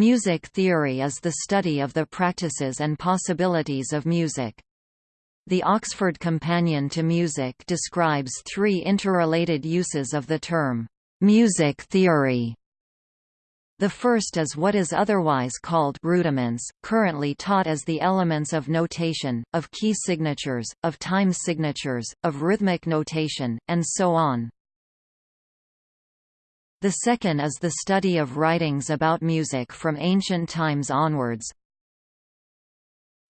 Music theory is the study of the practices and possibilities of music. The Oxford Companion to Music describes three interrelated uses of the term, music theory. The first is what is otherwise called rudiments, currently taught as the elements of notation, of key signatures, of time signatures, of rhythmic notation, and so on. The second is the study of writings about music from ancient times onwards.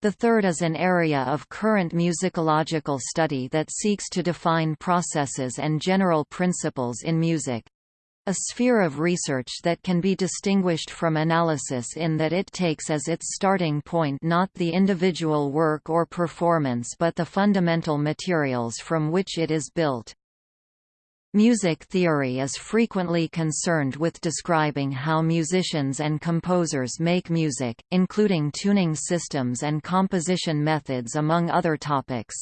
The third is an area of current musicological study that seeks to define processes and general principles in music. A sphere of research that can be distinguished from analysis in that it takes as its starting point not the individual work or performance but the fundamental materials from which it is built. Music theory is frequently concerned with describing how musicians and composers make music, including tuning systems and composition methods among other topics.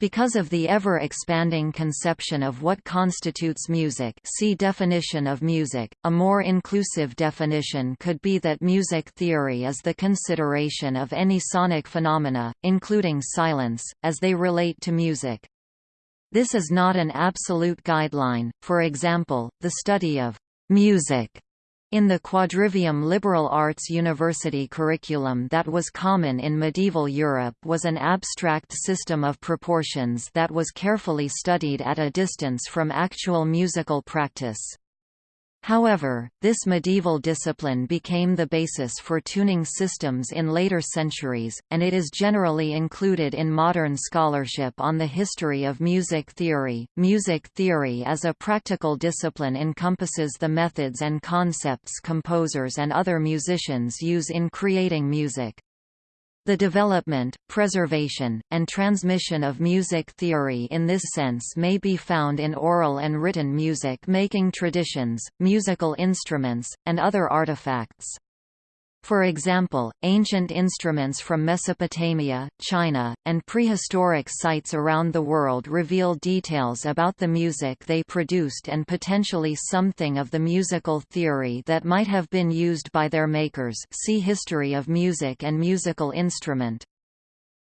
Because of the ever-expanding conception of what constitutes music see definition of music, a more inclusive definition could be that music theory is the consideration of any sonic phenomena, including silence, as they relate to music. This is not an absolute guideline, for example, the study of «music» in the quadrivium liberal arts university curriculum that was common in medieval Europe was an abstract system of proportions that was carefully studied at a distance from actual musical practice. However, this medieval discipline became the basis for tuning systems in later centuries, and it is generally included in modern scholarship on the history of music theory. Music theory as a practical discipline encompasses the methods and concepts composers and other musicians use in creating music. The development, preservation, and transmission of music theory in this sense may be found in oral and written music-making traditions, musical instruments, and other artifacts. For example, ancient instruments from Mesopotamia, China, and prehistoric sites around the world reveal details about the music they produced and potentially something of the musical theory that might have been used by their makers see History of music and musical instrument.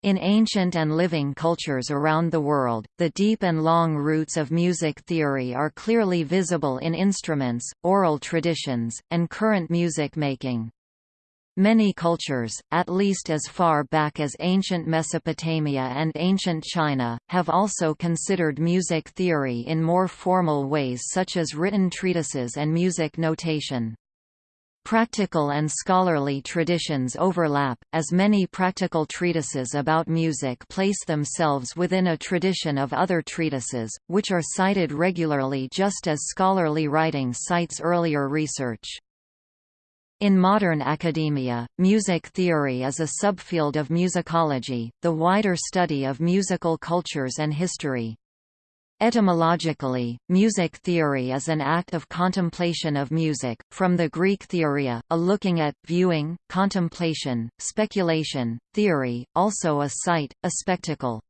In ancient and living cultures around the world, the deep and long roots of music theory are clearly visible in instruments, oral traditions, and current music making. Many cultures, at least as far back as ancient Mesopotamia and ancient China, have also considered music theory in more formal ways such as written treatises and music notation. Practical and scholarly traditions overlap, as many practical treatises about music place themselves within a tradition of other treatises, which are cited regularly just as scholarly writing cites earlier research. In modern academia, music theory is a subfield of musicology, the wider study of musical cultures and history. Etymologically, music theory is an act of contemplation of music, from the Greek theoria, a looking at, viewing, contemplation, speculation, theory, also a sight, a spectacle.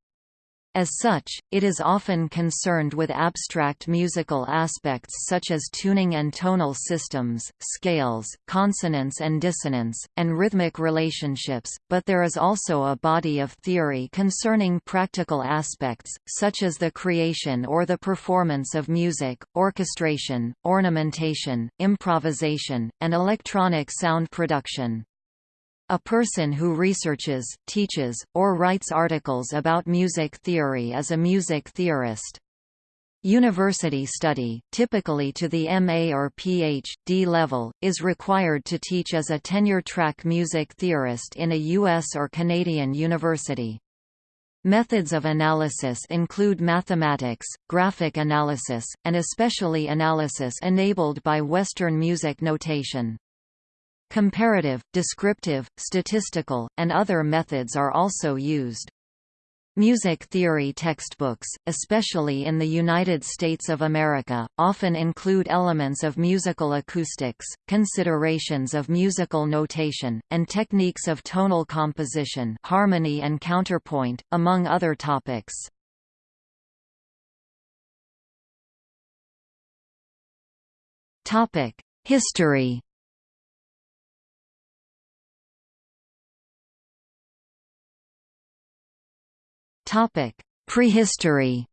As such, it is often concerned with abstract musical aspects such as tuning and tonal systems, scales, consonance and dissonance, and rhythmic relationships, but there is also a body of theory concerning practical aspects, such as the creation or the performance of music, orchestration, ornamentation, improvisation, and electronic sound production. A person who researches, teaches, or writes articles about music theory is a music theorist. University study, typically to the MA or Ph.D. level, is required to teach as a tenure-track music theorist in a U.S. or Canadian university. Methods of analysis include mathematics, graphic analysis, and especially analysis enabled by Western music notation. Comparative, descriptive, statistical, and other methods are also used. Music theory textbooks, especially in the United States of America, often include elements of musical acoustics, considerations of musical notation, and techniques of tonal composition harmony and counterpoint, among other topics. History Prehistory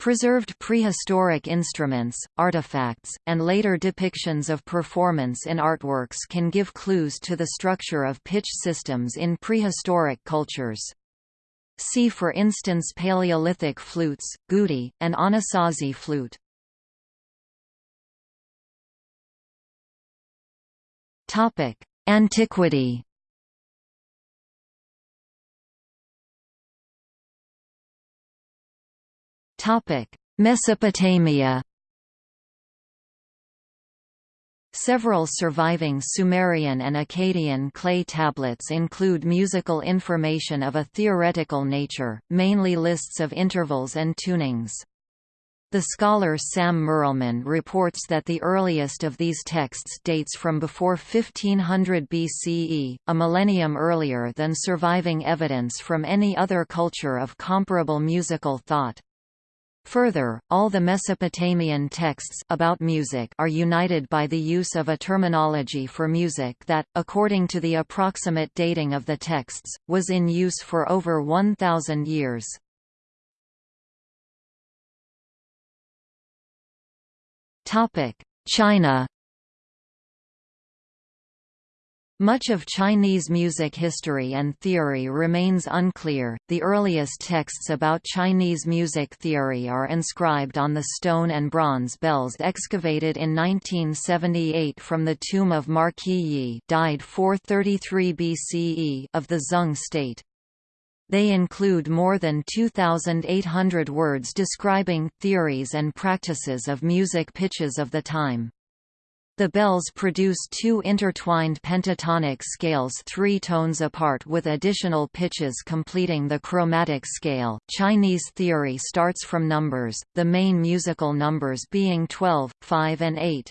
Preserved prehistoric instruments, artifacts, and later depictions of performance in artworks can give clues to the structure of pitch systems in prehistoric cultures. See for instance Paleolithic flutes, gudi, and Anasazi flute. Antiquity Mesopotamia Several surviving Sumerian and Akkadian clay tablets include musical information of a theoretical nature, mainly lists of intervals and tunings. The scholar Sam Mirelman reports that the earliest of these texts dates from before 1500 BCE, a millennium earlier than surviving evidence from any other culture of comparable musical thought. Further, all the Mesopotamian texts about music are united by the use of a terminology for music that, according to the approximate dating of the texts, was in use for over 1,000 years. China Much of Chinese music history and theory remains unclear. The earliest texts about Chinese music theory are inscribed on the stone and bronze bells excavated in 1978 from the tomb of Marquis Yi, died 433 BCE, of the Zeng state. They include more than 2,800 words describing theories and practices of music pitches of the time. The bells produce two intertwined pentatonic scales three tones apart with additional pitches completing the chromatic scale. Chinese theory starts from numbers, the main musical numbers being 12, 5 and 8.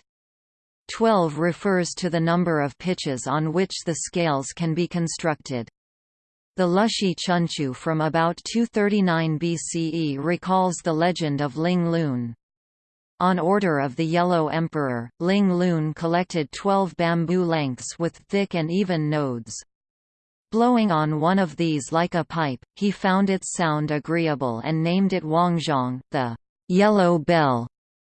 12 refers to the number of pitches on which the scales can be constructed. The Lushi Chunqiu from about 239 BCE recalls the legend of Ling Lun. On order of the Yellow Emperor, Ling Lun collected twelve bamboo lengths with thick and even nodes. Blowing on one of these like a pipe, he found its sound agreeable and named it Huangzhong, the yellow bell.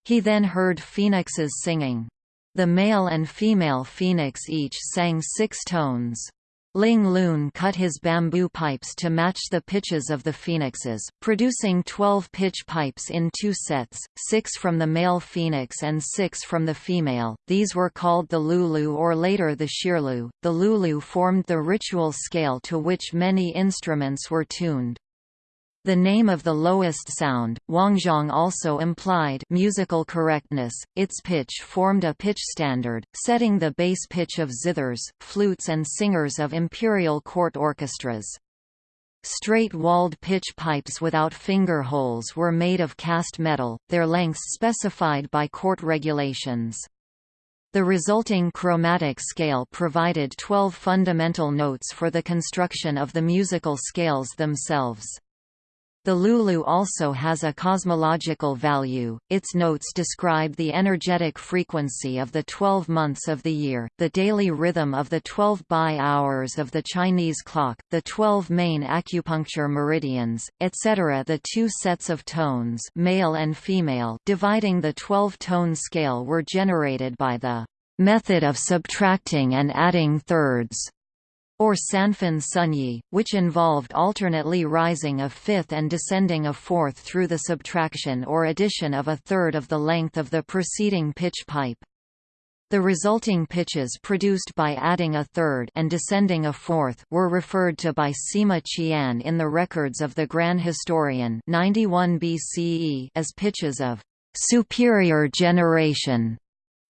He then heard phoenixes singing. The male and female phoenix each sang six tones. Ling Lun cut his bamboo pipes to match the pitches of the phoenixes, producing 12 pitch pipes in two sets, six from the male phoenix and six from the female. These were called the lulu or later the shirlu. The lulu formed the ritual scale to which many instruments were tuned. The name of the lowest sound, Huangzhong also implied musical correctness, its pitch formed a pitch standard, setting the base pitch of zithers, flutes and singers of imperial court orchestras. Straight-walled pitch pipes without finger holes were made of cast metal, their lengths specified by court regulations. The resulting chromatic scale provided 12 fundamental notes for the construction of the musical scales themselves. The Lulu also has a cosmological value, its notes describe the energetic frequency of the 12 months of the year, the daily rhythm of the 12 bi hours of the Chinese clock, the 12 main acupuncture meridians, etc. The two sets of tones male and female dividing the 12-tone scale were generated by the method of subtracting and adding thirds or Sanfen Sunyi, which involved alternately rising a fifth and descending a fourth through the subtraction or addition of a third of the length of the preceding pitch pipe. The resulting pitches produced by adding a third and descending a fourth were referred to by Sima Qian in the records of the Grand Historian 91 BCE as pitches of superior generation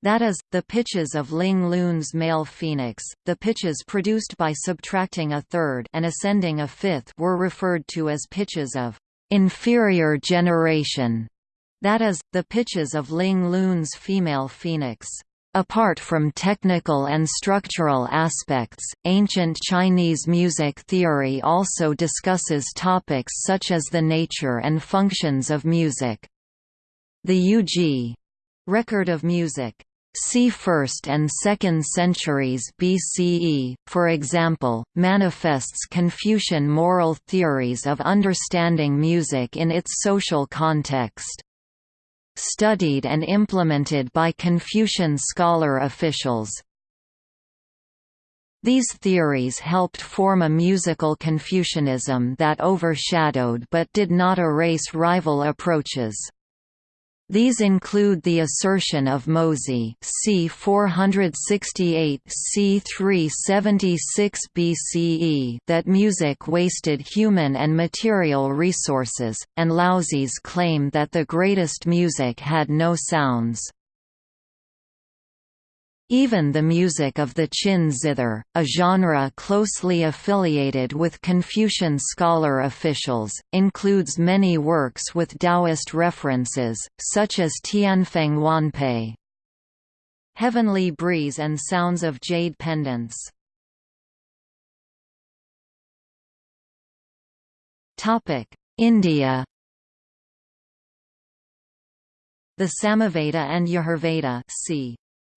that is, the pitches of Ling Lun's male phoenix, the pitches produced by subtracting a third and ascending a fifth were referred to as pitches of inferior generation, that is, the pitches of Ling Lun's female phoenix. Apart from technical and structural aspects, ancient Chinese music theory also discusses topics such as the nature and functions of music. The Yu Ji record of music c. 1st and 2nd centuries BCE, for example, manifests Confucian moral theories of understanding music in its social context. Studied and implemented by Confucian scholar officials, these theories helped form a musical Confucianism that overshadowed but did not erase rival approaches. These include the assertion of Mozi c. 468 c. 376 BCE that music wasted human and material resources, and Laozi's claim that the greatest music had no sounds. Even the music of the Qin zither, a genre closely affiliated with Confucian scholar officials, includes many works with Taoist references, such as Tianfeng Huanpei. Heavenly Breeze and Sounds of Jade Pendants. India The Samaveda and Yajurveda c.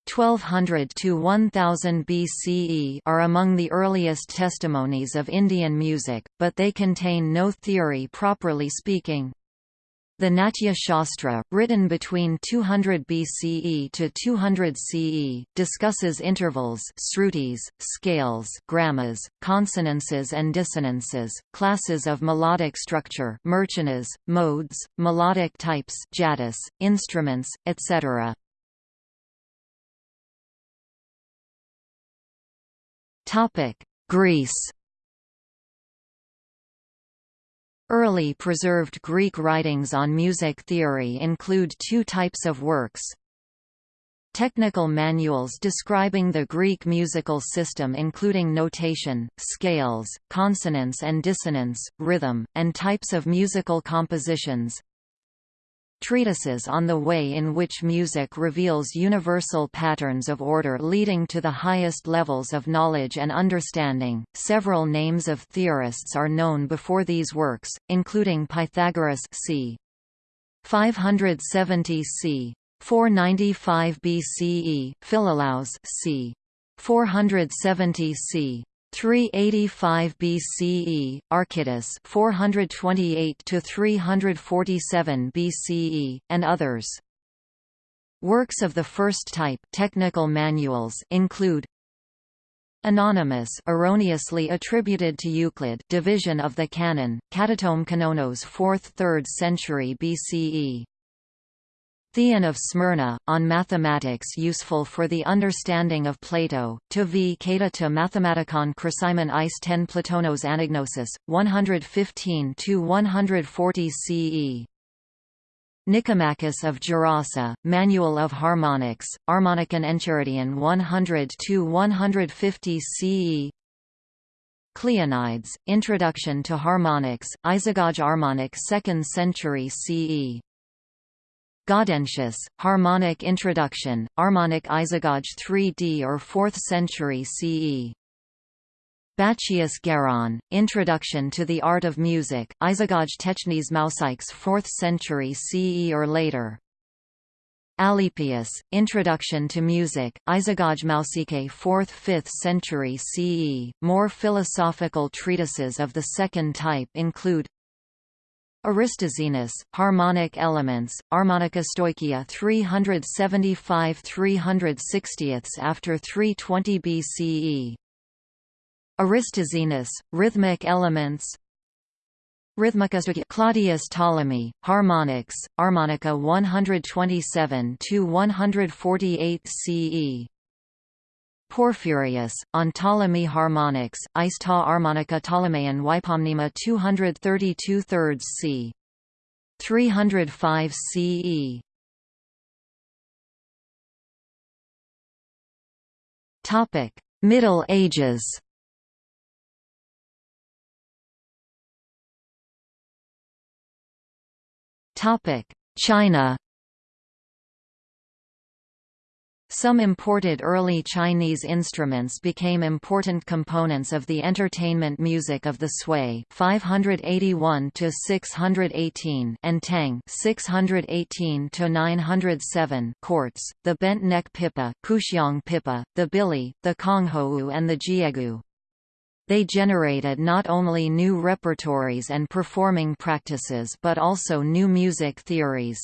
1200 to 1000 BCE are among the earliest testimonies of Indian music, but they contain no theory properly speaking. The Natya Shastra, written between 200 BCE to 200 CE, discusses intervals srutis, scales grammas, consonances and dissonances, classes of melodic structure murchanas, modes, melodic types jatis, instruments, etc. Topic: Greece. Early preserved Greek writings on music theory include two types of works. Technical manuals describing the Greek musical system including notation, scales, consonance and dissonance, rhythm, and types of musical compositions, Treatises on the way in which music reveals universal patterns of order leading to the highest levels of knowledge and understanding. Several names of theorists are known before these works, including Pythagoras c. 570 c. 495 BCE, Philolaus c. 470 c. 385 BCE, Archytas 428 to 347 BCE, and others. Works of the first type technical manuals include Anonymous erroneously attributed to Euclid division of the canon, Katatome Kanonos 4th–3rd century BCE Theon of Smyrna, on mathematics useful for the understanding of Plato, to v. Kata to Mathematicon Chrysimon Is 10 Platonos Anagnosis, 115–140 CE. Nicomachus of Gerasa, Manual of Harmonics, Harmonicon Enchiridion 100–150 CE Cleonides, Introduction to Harmonics, Isagoge Harmonic 2nd century CE Gaudentius, Harmonic Introduction, Harmonic Isagoge 3d or 4th century CE. Bacchius Geron, Introduction to the Art of Music, Isagoge Technes Mousaics 4th century CE or later. Alypius, Introduction to Music, Isagoge Mousike 4th–5th century CE. More philosophical treatises of the second type include Aristoxenus, Harmonic Elements, Harmonica Stoichia 375 360 after 320 BCE. Aristoxenus, Rhythmic Elements Rhythmica Claudius Ptolemy, Harmonics, Harmonica 127–148 CE Porphyrius, on Ptolemy harmonics, Ista harmonica Ptolemaean Wypomnema 232 thirds c. 305 CE. Topic: Middle Ages. Topic: China. Some imported early Chinese instruments became important components of the entertainment music of the Sui (581–618) and Tang (618–907) courts, the bent neck pipa, pipa, the bili, the konghou and the jiegu. They generated not only new repertories and performing practices but also new music theories.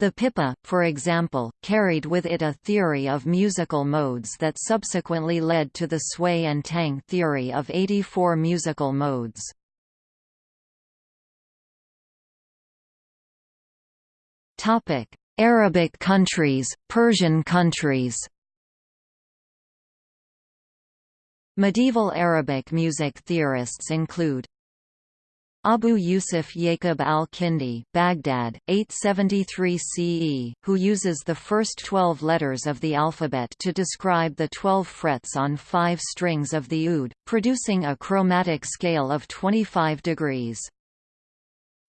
The Pipa, for example, carried with it a theory of musical modes that subsequently led to the Sui and Tang theory of 84 musical modes. Arabic countries, Persian countries Medieval Arabic music theorists include Abu Yusuf Yaqub al-Kindi Baghdad, 873 CE, who uses the first twelve letters of the alphabet to describe the twelve frets on five strings of the oud, producing a chromatic scale of 25 degrees.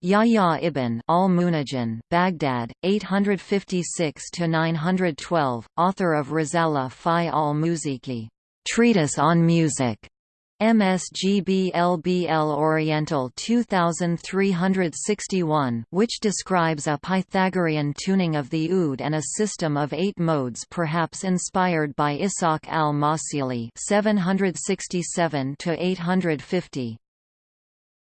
Yahya ibn al-Munajjim Baghdad, 856 to 912, author of Risala fi al-Musiki, Treatise on Music, MSGBLBL Oriental 2361 which describes a Pythagorean tuning of the oud and a system of eight modes perhaps inspired by Ishaq al-Mawsili 767–850.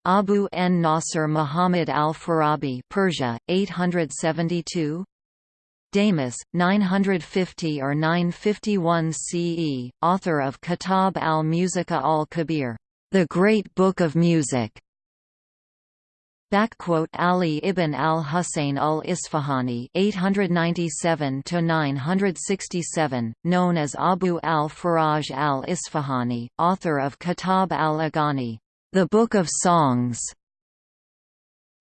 Abu n Nasr Muhammad al-Farabi Persia, 872 Damus, 950 or 951 CE, author of Kitab al-Musica al-Kabir, the Great Book of Music. Ali ibn al-Husayn al-Isfahani (897–967), known as Abu al-Faraj al-Isfahani, author of Kitab al-Aghani, the Book of Songs.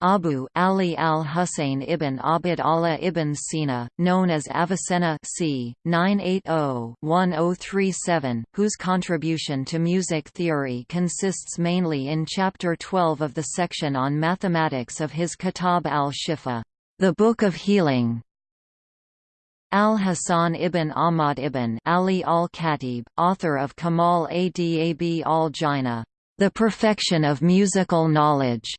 Abu Ali al-Husayn ibn Abd Allah ibn Sina, known as Avicenna c. 980-1037, whose contribution to music theory consists mainly in Chapter 12 of the section on mathematics of his Kitab al-Shifa, the Book of Healing. Al-Hasan ibn Ahmad ibn Ali al-Khatib, author of Kamal Adab al-Jina, The Perfection of Musical Knowledge,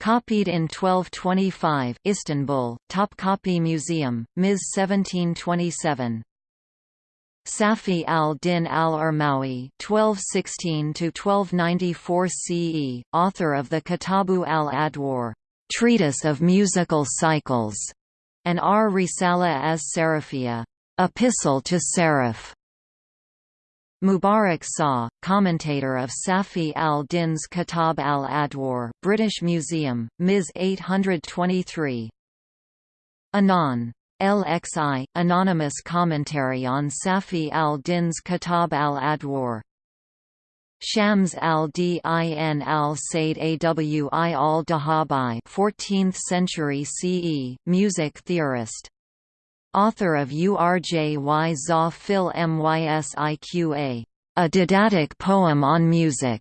Copied in 1225 Istanbul, Topkapi Museum, Ms. 1727. Safi al-Din al-Armawi (1216–1294 CE), author of the Kitabu al-Adwar, treatise of musical cycles, and R. Risala as Sarafia, epistle to Sarif. Mubarak Shah, commentator of Safi al-Din's Kitab al-Adwar, British Museum, Ms. 823. Anon. LXI, anonymous commentary on Safi al-Din's Kitab al-Adwar. Shams al-Din al-Said Awi al-Dahabi 14th century CE, music theorist author of Urj za fil mysiqa, a didactic poem on music.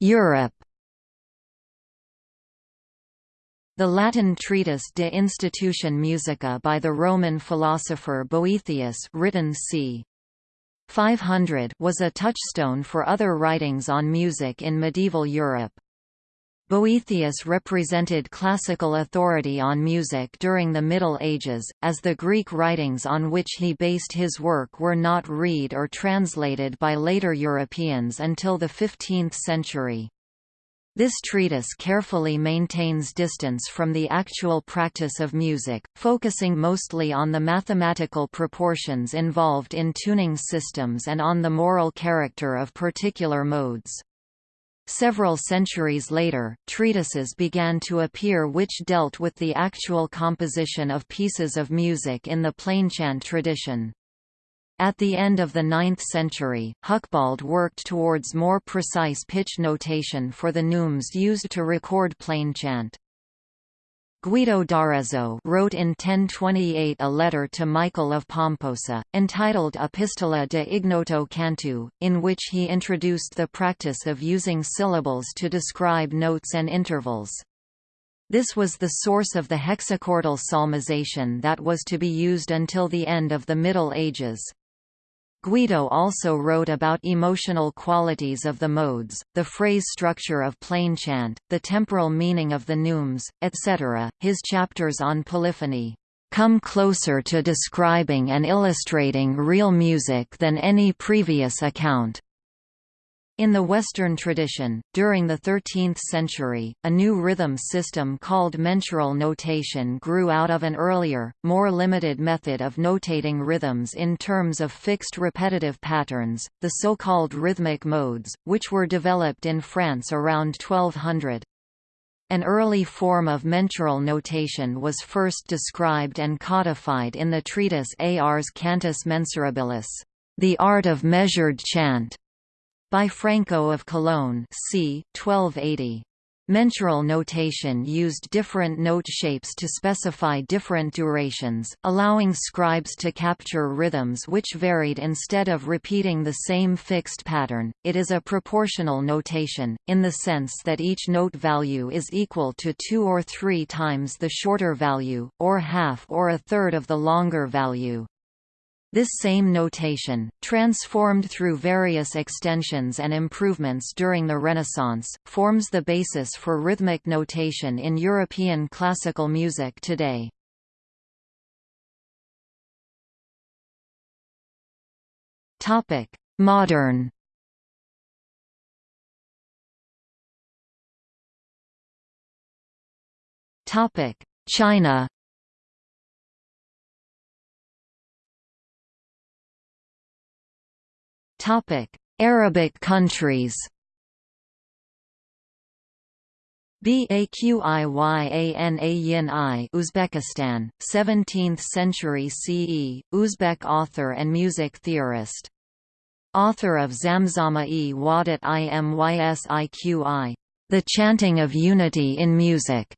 Europe The Latin treatise De Institution Musica by the Roman philosopher Boethius written c. 500 was a touchstone for other writings on music in medieval Europe. Boethius represented classical authority on music during the Middle Ages, as the Greek writings on which he based his work were not read or translated by later Europeans until the 15th century. This treatise carefully maintains distance from the actual practice of music, focusing mostly on the mathematical proportions involved in tuning systems and on the moral character of particular modes. Several centuries later, treatises began to appear which dealt with the actual composition of pieces of music in the plainchant tradition. At the end of the 9th century, Hucbald worked towards more precise pitch notation for the neumes used to record plainchant. Guido d'Arezzo wrote in 1028 a letter to Michael of Pomposa, entitled Epistola de Ignoto Cantu, in which he introduced the practice of using syllables to describe notes and intervals. This was the source of the hexachordal solmization that was to be used until the end of the Middle Ages. Guido also wrote about emotional qualities of the modes, the phrase structure of plainchant, the temporal meaning of the neumes, etc. His chapters on polyphony come closer to describing and illustrating real music than any previous account. In the Western tradition, during the 13th century, a new rhythm system called mensural notation grew out of an earlier, more limited method of notating rhythms in terms of fixed repetitive patterns, the so-called rhythmic modes, which were developed in France around 1200. An early form of mensural notation was first described and codified in the treatise Ars Cantus Mensurabilis, The Art of Measured Chant, by Franco of Cologne c. 1280. Mensural notation used different note shapes to specify different durations, allowing scribes to capture rhythms which varied instead of repeating the same fixed pattern. It is a proportional notation, in the sense that each note value is equal to two or three times the shorter value, or half or a third of the longer value. This same notation, transformed through various extensions and improvements during the Renaissance, forms the basis for rhythmic notation in European classical music today. Modern China Arabic countries. Baqiyanayi Uzbekistan, 17th century CE, Uzbek author and music theorist. Author of Zamzama-e Wadat Imysiqi, The Chanting of Unity in Music,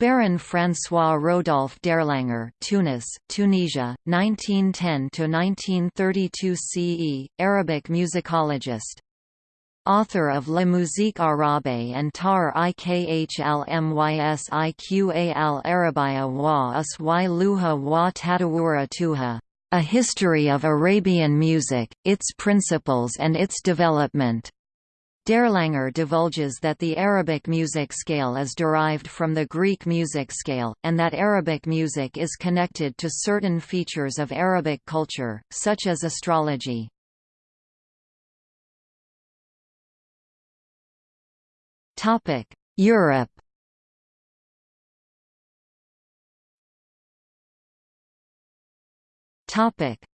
Baron François Rodolphe d'Erlanger Tunis, Tunisia, 1910–1932 CE, Arabic musicologist. Author of La Musique Arabe and Tar Ikhlmysiqa al Arabiya wa Usy Luha wa Tadawura Tuha, A History of Arabian Music, Its Principles and Its Development. D'Erlanger divulges that the Arabic music scale is derived from the Greek music scale, and that Arabic music is connected to certain features of Arabic culture, such as astrology. Europe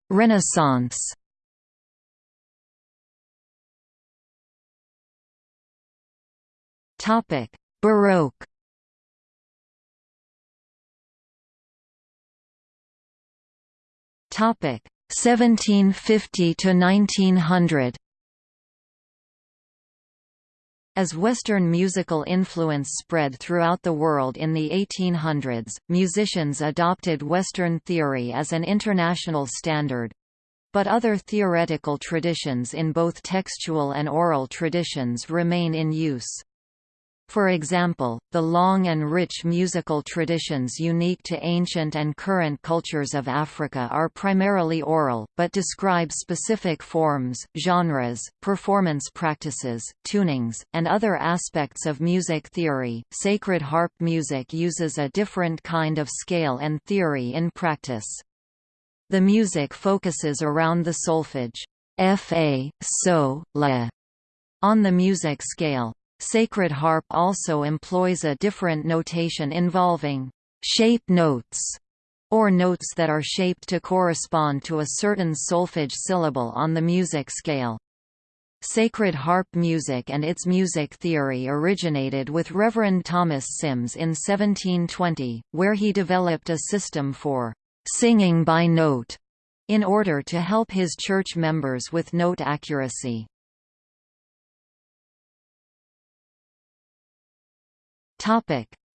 Renaissance Topic: Baroque. Topic: 1750 to 1900. As Western musical influence spread throughout the world in the 1800s, musicians adopted Western theory as an international standard. But other theoretical traditions in both textual and oral traditions remain in use. For example, the long and rich musical traditions unique to ancient and current cultures of Africa are primarily oral, but describe specific forms, genres, performance practices, tunings, and other aspects of music theory. Sacred harp music uses a different kind of scale and theory in practice. The music focuses around the solfege fa, so, la, on the music scale. Sacred harp also employs a different notation involving shape notes, or notes that are shaped to correspond to a certain solfege syllable on the music scale. Sacred harp music and its music theory originated with Reverend Thomas Symmes in 1720, where he developed a system for singing by note in order to help his church members with note accuracy.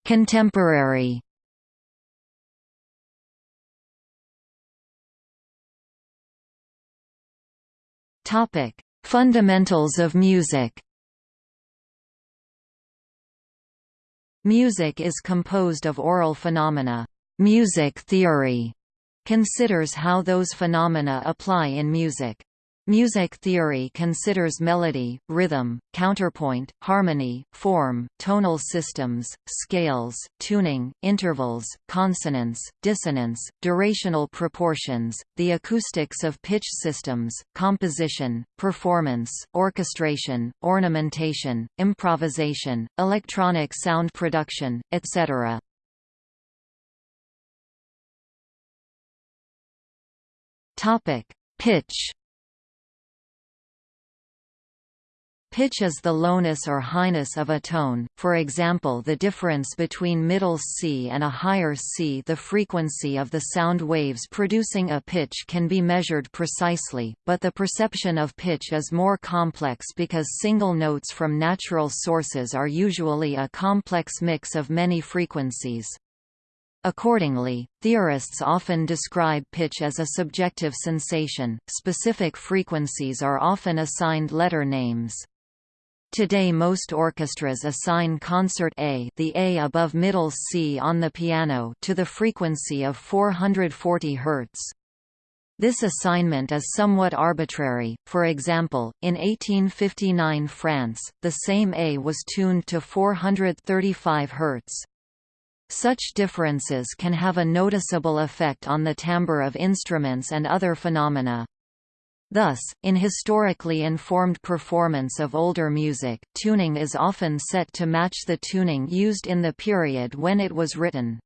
Contemporary. Topic: Fundamentals of music. Music is composed of aural phenomena. Music theory considers how those phenomena apply in music. Music theory considers melody, rhythm, counterpoint, harmony, form, tonal systems, scales, tuning, intervals, consonance, dissonance, durational proportions, the acoustics of pitch systems, composition, performance, orchestration, ornamentation, improvisation, electronic sound production, etc. Topic: Pitch Pitch is the lowness or highness of a tone, for example the difference between middle C and a higher C. The frequency of the sound waves producing a pitch can be measured precisely, but the perception of pitch is more complex because single notes from natural sources are usually a complex mix of many frequencies. Accordingly, theorists often describe pitch as a subjective sensation. Specific frequencies are often assigned letter names. Today most orchestras assign concert A the A above middle C on the piano to the frequency of 440 Hz. This assignment is somewhat arbitrary, for example, in 1859 France, the same A was tuned to 435 Hz. Such differences can have a noticeable effect on the timbre of instruments and other phenomena. Thus, in historically informed performance of older music, tuning is often set to match the tuning used in the period when it was written.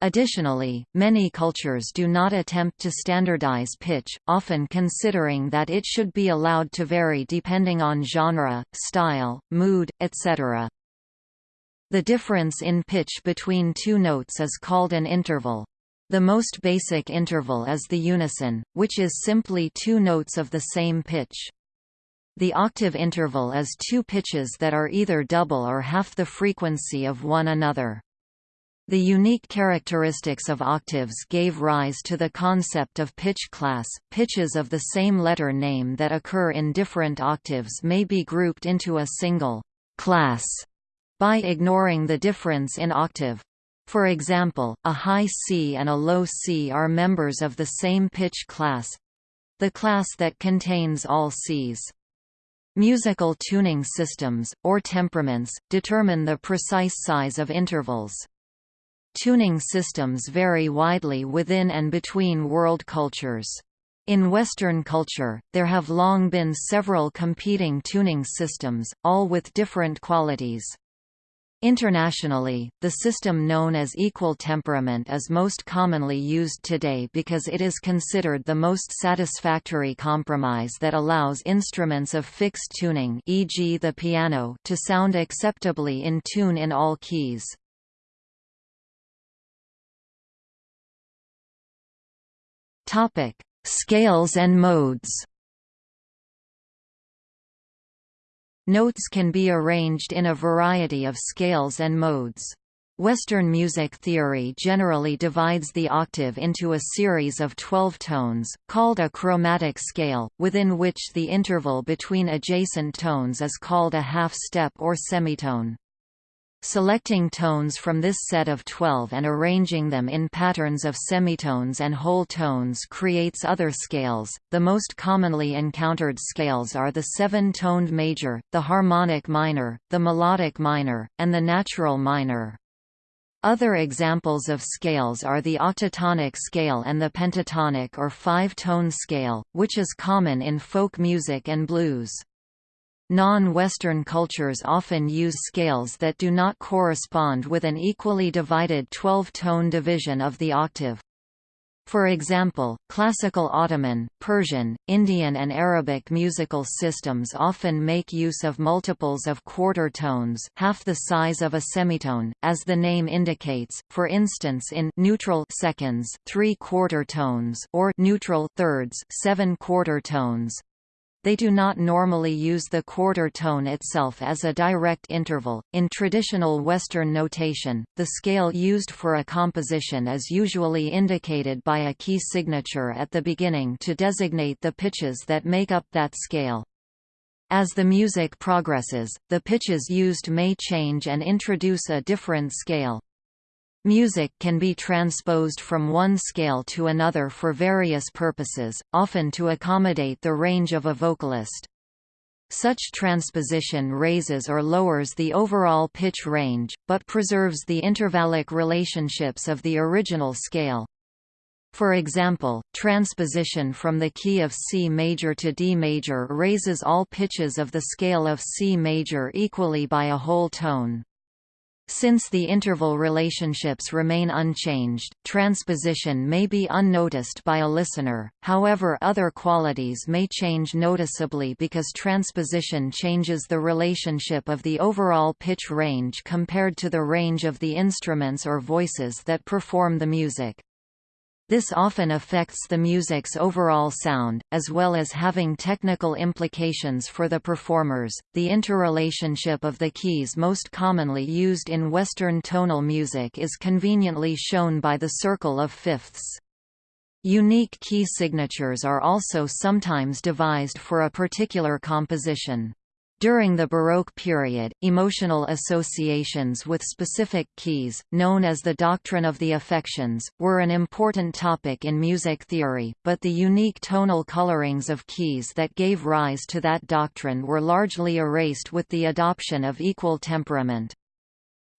Additionally, many cultures do not attempt to standardize pitch, often considering that it should be allowed to vary depending on genre, style, mood, etc. The difference in pitch between two notes is called an interval. The most basic interval is the unison, which is simply two notes of the same pitch. The octave interval is two pitches that are either double or half the frequency of one another. The unique characteristics of octaves gave rise to the concept of pitch class. Pitches of the same letter name that occur in different octaves may be grouped into a single class by ignoring the difference in octave. For example, a high C and a low C are members of the same pitch class—the class that contains all Cs. Musical tuning systems, or temperaments, determine the precise size of intervals. Tuning systems vary widely within and between world cultures. In Western culture, there have long been several competing tuning systems, all with different qualities. Internationally, the system known as equal temperament is most commonly used today because it is considered the most satisfactory compromise that allows instruments of fixed tuning e.g. the piano to sound acceptably in tune in all keys. Scales and modes Notes can be arranged in a variety of scales and modes. Western music theory generally divides the octave into a series of 12 tones, called a chromatic scale, within which the interval between adjacent tones is called a half-step or semitone. Selecting tones from this set of 12 and arranging them in patterns of semitones and whole tones creates other scales. The most commonly encountered scales are the seven-toned major, the harmonic minor, the melodic minor, and the natural minor. Other examples of scales are the octatonic scale and the pentatonic or five-tone scale, which is common in folk music and blues. Non-Western cultures often use scales that do not correspond with an equally divided 12-tone division of the octave. For example, classical Ottoman, Persian, Indian and Arabic musical systems often make use of multiples of quarter tones half the size of a semitone, as the name indicates, for instance in neutral seconds three quarter tones or neutral thirds seven quarter tones. They do not normally use the quarter tone itself as a direct interval. In traditional Western notation, the scale used for a composition is usually indicated by a key signature at the beginning to designate the pitches that make up that scale. As the music progresses, the pitches used may change and introduce a different scale. Music can be transposed from one scale to another for various purposes, often to accommodate the range of a vocalist. Such transposition raises or lowers the overall pitch range, but preserves the intervallic relationships of the original scale. For example, transposition from the key of C major to D major raises all pitches of the scale of C major equally by a whole tone. Since the interval relationships remain unchanged, transposition may be unnoticed by a listener, however other qualities may change noticeably because transposition changes the relationship of the overall pitch range compared to the range of the instruments or voices that perform the music. This often affects the music's overall sound, as well as having technical implications for the performers. The interrelationship of the keys most commonly used in Western tonal music is conveniently shown by the circle of fifths. Unique key signatures are also sometimes devised for a particular composition. During the Baroque period, emotional associations with specific keys, known as the doctrine of the affections, were an important topic in music theory, but the unique tonal colorings of keys that gave rise to that doctrine were largely erased with the adoption of equal temperament.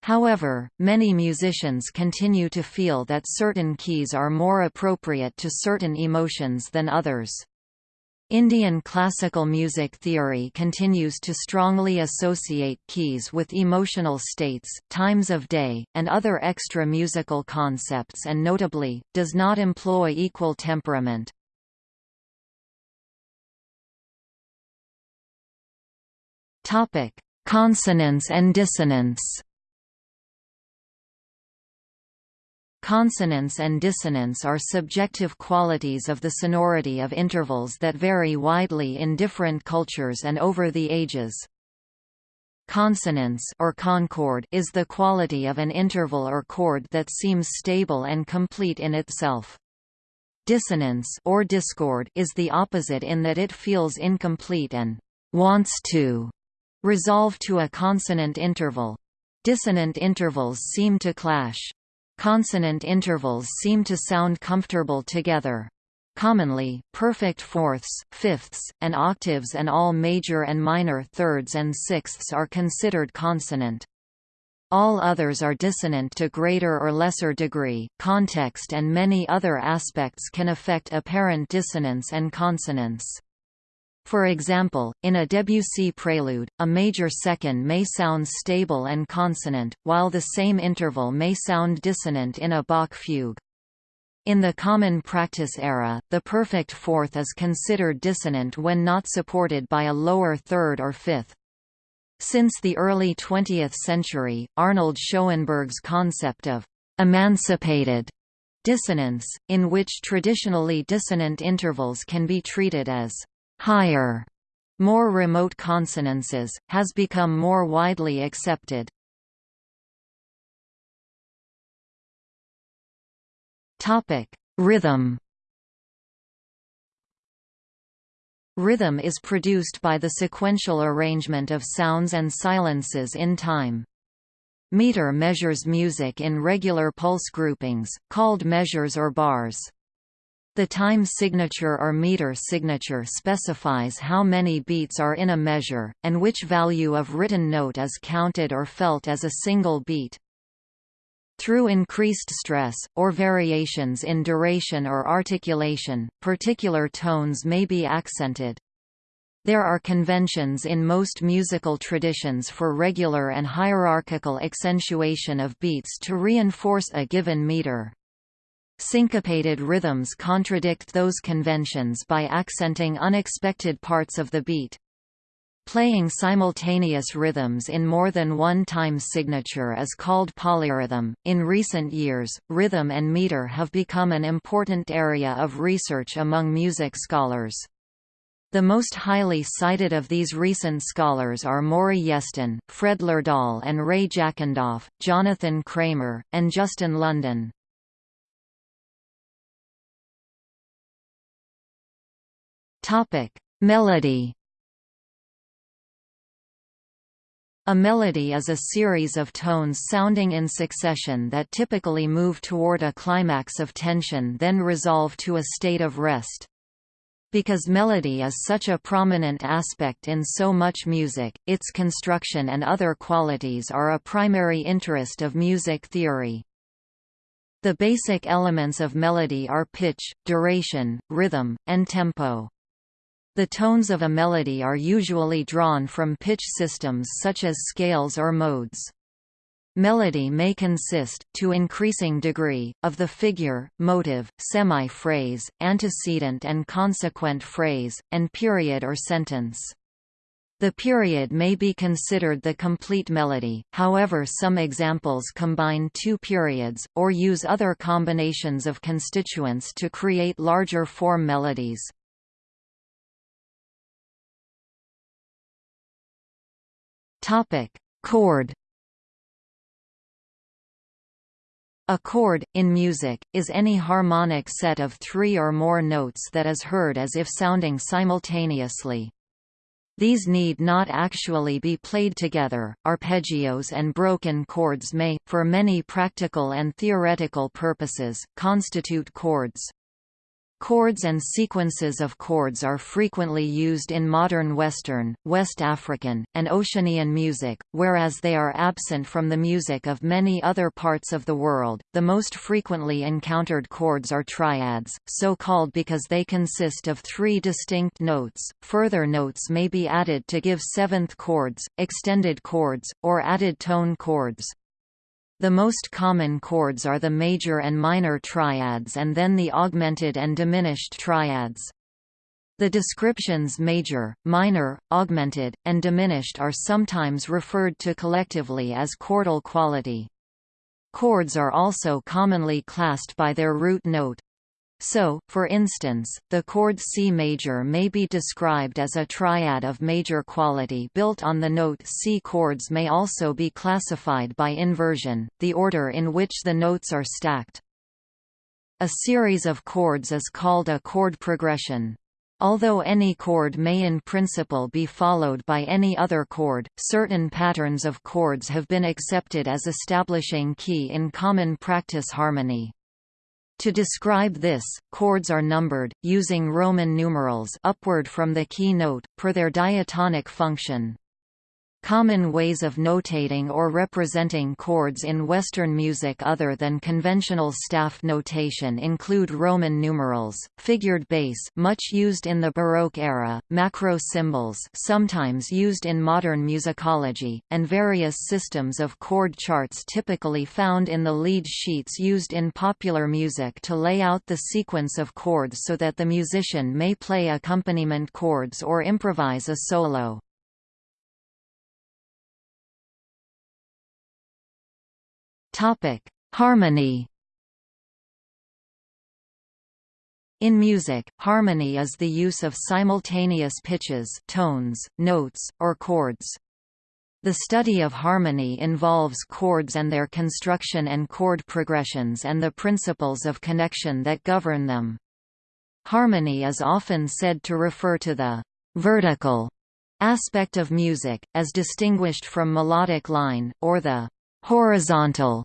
However, many musicians continue to feel that certain keys are more appropriate to certain emotions than others. Indian classical music theory continues to strongly associate keys with emotional states, times of day, and other extra musical concepts and notably, does not employ equal temperament. Consonance and dissonance Consonance and dissonance are subjective qualities of the sonority of intervals that vary widely in different cultures and over the ages. Consonance or concord is the quality of an interval or chord that seems stable and complete in itself. Dissonance or discord is the opposite in that it feels incomplete and wants to resolve to a consonant interval. Dissonant intervals seem to clash. Consonant intervals seem to sound comfortable together. Commonly, perfect fourths, fifths, and octaves and all major and minor thirds and sixths are considered consonant. All others are dissonant to greater or lesser degree. Context and many other aspects can affect apparent dissonance and consonance. For example, in a Debussy prelude, a major second may sound stable and consonant, while the same interval may sound dissonant in a Bach fugue. In the common practice era, the perfect fourth is considered dissonant when not supported by a lower third or fifth. Since the early 20th century, Arnold Schoenberg's concept of emancipated dissonance, in which traditionally dissonant intervals can be treated as higher, more remote consonances, has become more widely accepted. Rhythm. Rhythm is produced by the sequential arrangement of sounds and silences in time. Meter measures music in regular pulse groupings, called measures or bars. The time signature or meter signature specifies how many beats are in a measure, and which value of written note is counted or felt as a single beat. Through increased stress, or variations in duration or articulation, particular tones may be accented. There are conventions in most musical traditions for regular and hierarchical accentuation of beats to reinforce a given meter. Syncopated rhythms contradict those conventions by accenting unexpected parts of the beat. Playing simultaneous rhythms in more than one time signature is called polyrhythm. In recent years, rhythm and meter have become an important area of research among music scholars. The most highly cited of these recent scholars are Maury Yeston, Fred Lerdahl and Ray Jackendoff, Jonathan Kramer, and Justin London. Topic: Melody. A melody is a series of tones sounding in succession that typically move toward a climax of tension then resolve to a state of rest. Because melody is such a prominent aspect in so much music, its construction and other qualities are a primary interest of music theory. The basic elements of melody are pitch, duration, rhythm, and tempo. The tones of a melody are usually drawn from pitch systems such as scales or modes. Melody may consist, to increasing degree, of the figure, motive, semi-phrase, antecedent and consequent phrase, and period or sentence. The period may be considered the complete melody, however some examples combine two periods, or use other combinations of constituents to create larger form melodies. Topic: Chord. A chord, in music, is any harmonic set of three or more notes that is heard as if sounding simultaneously. These need not actually be played together. Arpeggios and broken chords may, for many practical and theoretical purposes, constitute chords. Chords and sequences of chords are frequently used in modern Western, West African, and Oceanian music, whereas they are absent from the music of many other parts of the world. The most frequently encountered chords are triads, so called because they consist of three distinct notes. Further notes may be added to give seventh chords, extended chords, or added tone chords. The most common chords are the major and minor triads and then the augmented and diminished triads. The descriptions major, minor, augmented, and diminished are sometimes referred to collectively as chordal quality. Chords are also commonly classed by their root note, so, for instance, the chord C major may be described as a triad of major quality built on the note C. Chords may also be classified by inversion, the order in which the notes are stacked. A series of chords is called a chord progression. Although any chord may in principle be followed by any other chord, certain patterns of chords have been accepted as establishing key in common practice harmony. To describe this, chords are numbered, using Roman numerals upward from the key note, per their diatonic function. Common ways of notating or representing chords in Western music other than conventional staff notation include Roman numerals, figured bass much used in the Baroque era, macro symbols sometimes used in modern musicology, and various systems of chord charts typically found in the lead sheets used in popular music to lay out the sequence of chords so that the musician may play accompaniment chords or improvise a solo. Topic: Harmony. In music, harmony is the use of simultaneous pitches, tones, notes, or chords. The study of harmony involves chords and their construction and chord progressions and the principles of connection that govern them. Harmony is often said to refer to the vertical aspect of music, as distinguished from melodic line, or the horizontal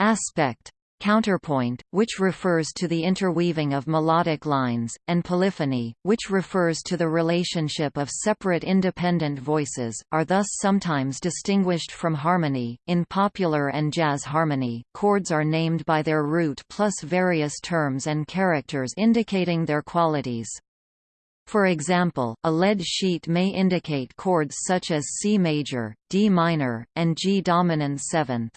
aspect counterpoint, which refers to the interweaving of melodic lines, and polyphony, which refers to the relationship of separate independent voices, are thus sometimes distinguished from harmony. In popular and jazz harmony, chords are named by their root plus various terms and characters indicating their qualities. For example, a lead sheet may indicate chords such as C major, D minor, and G dominant seventh.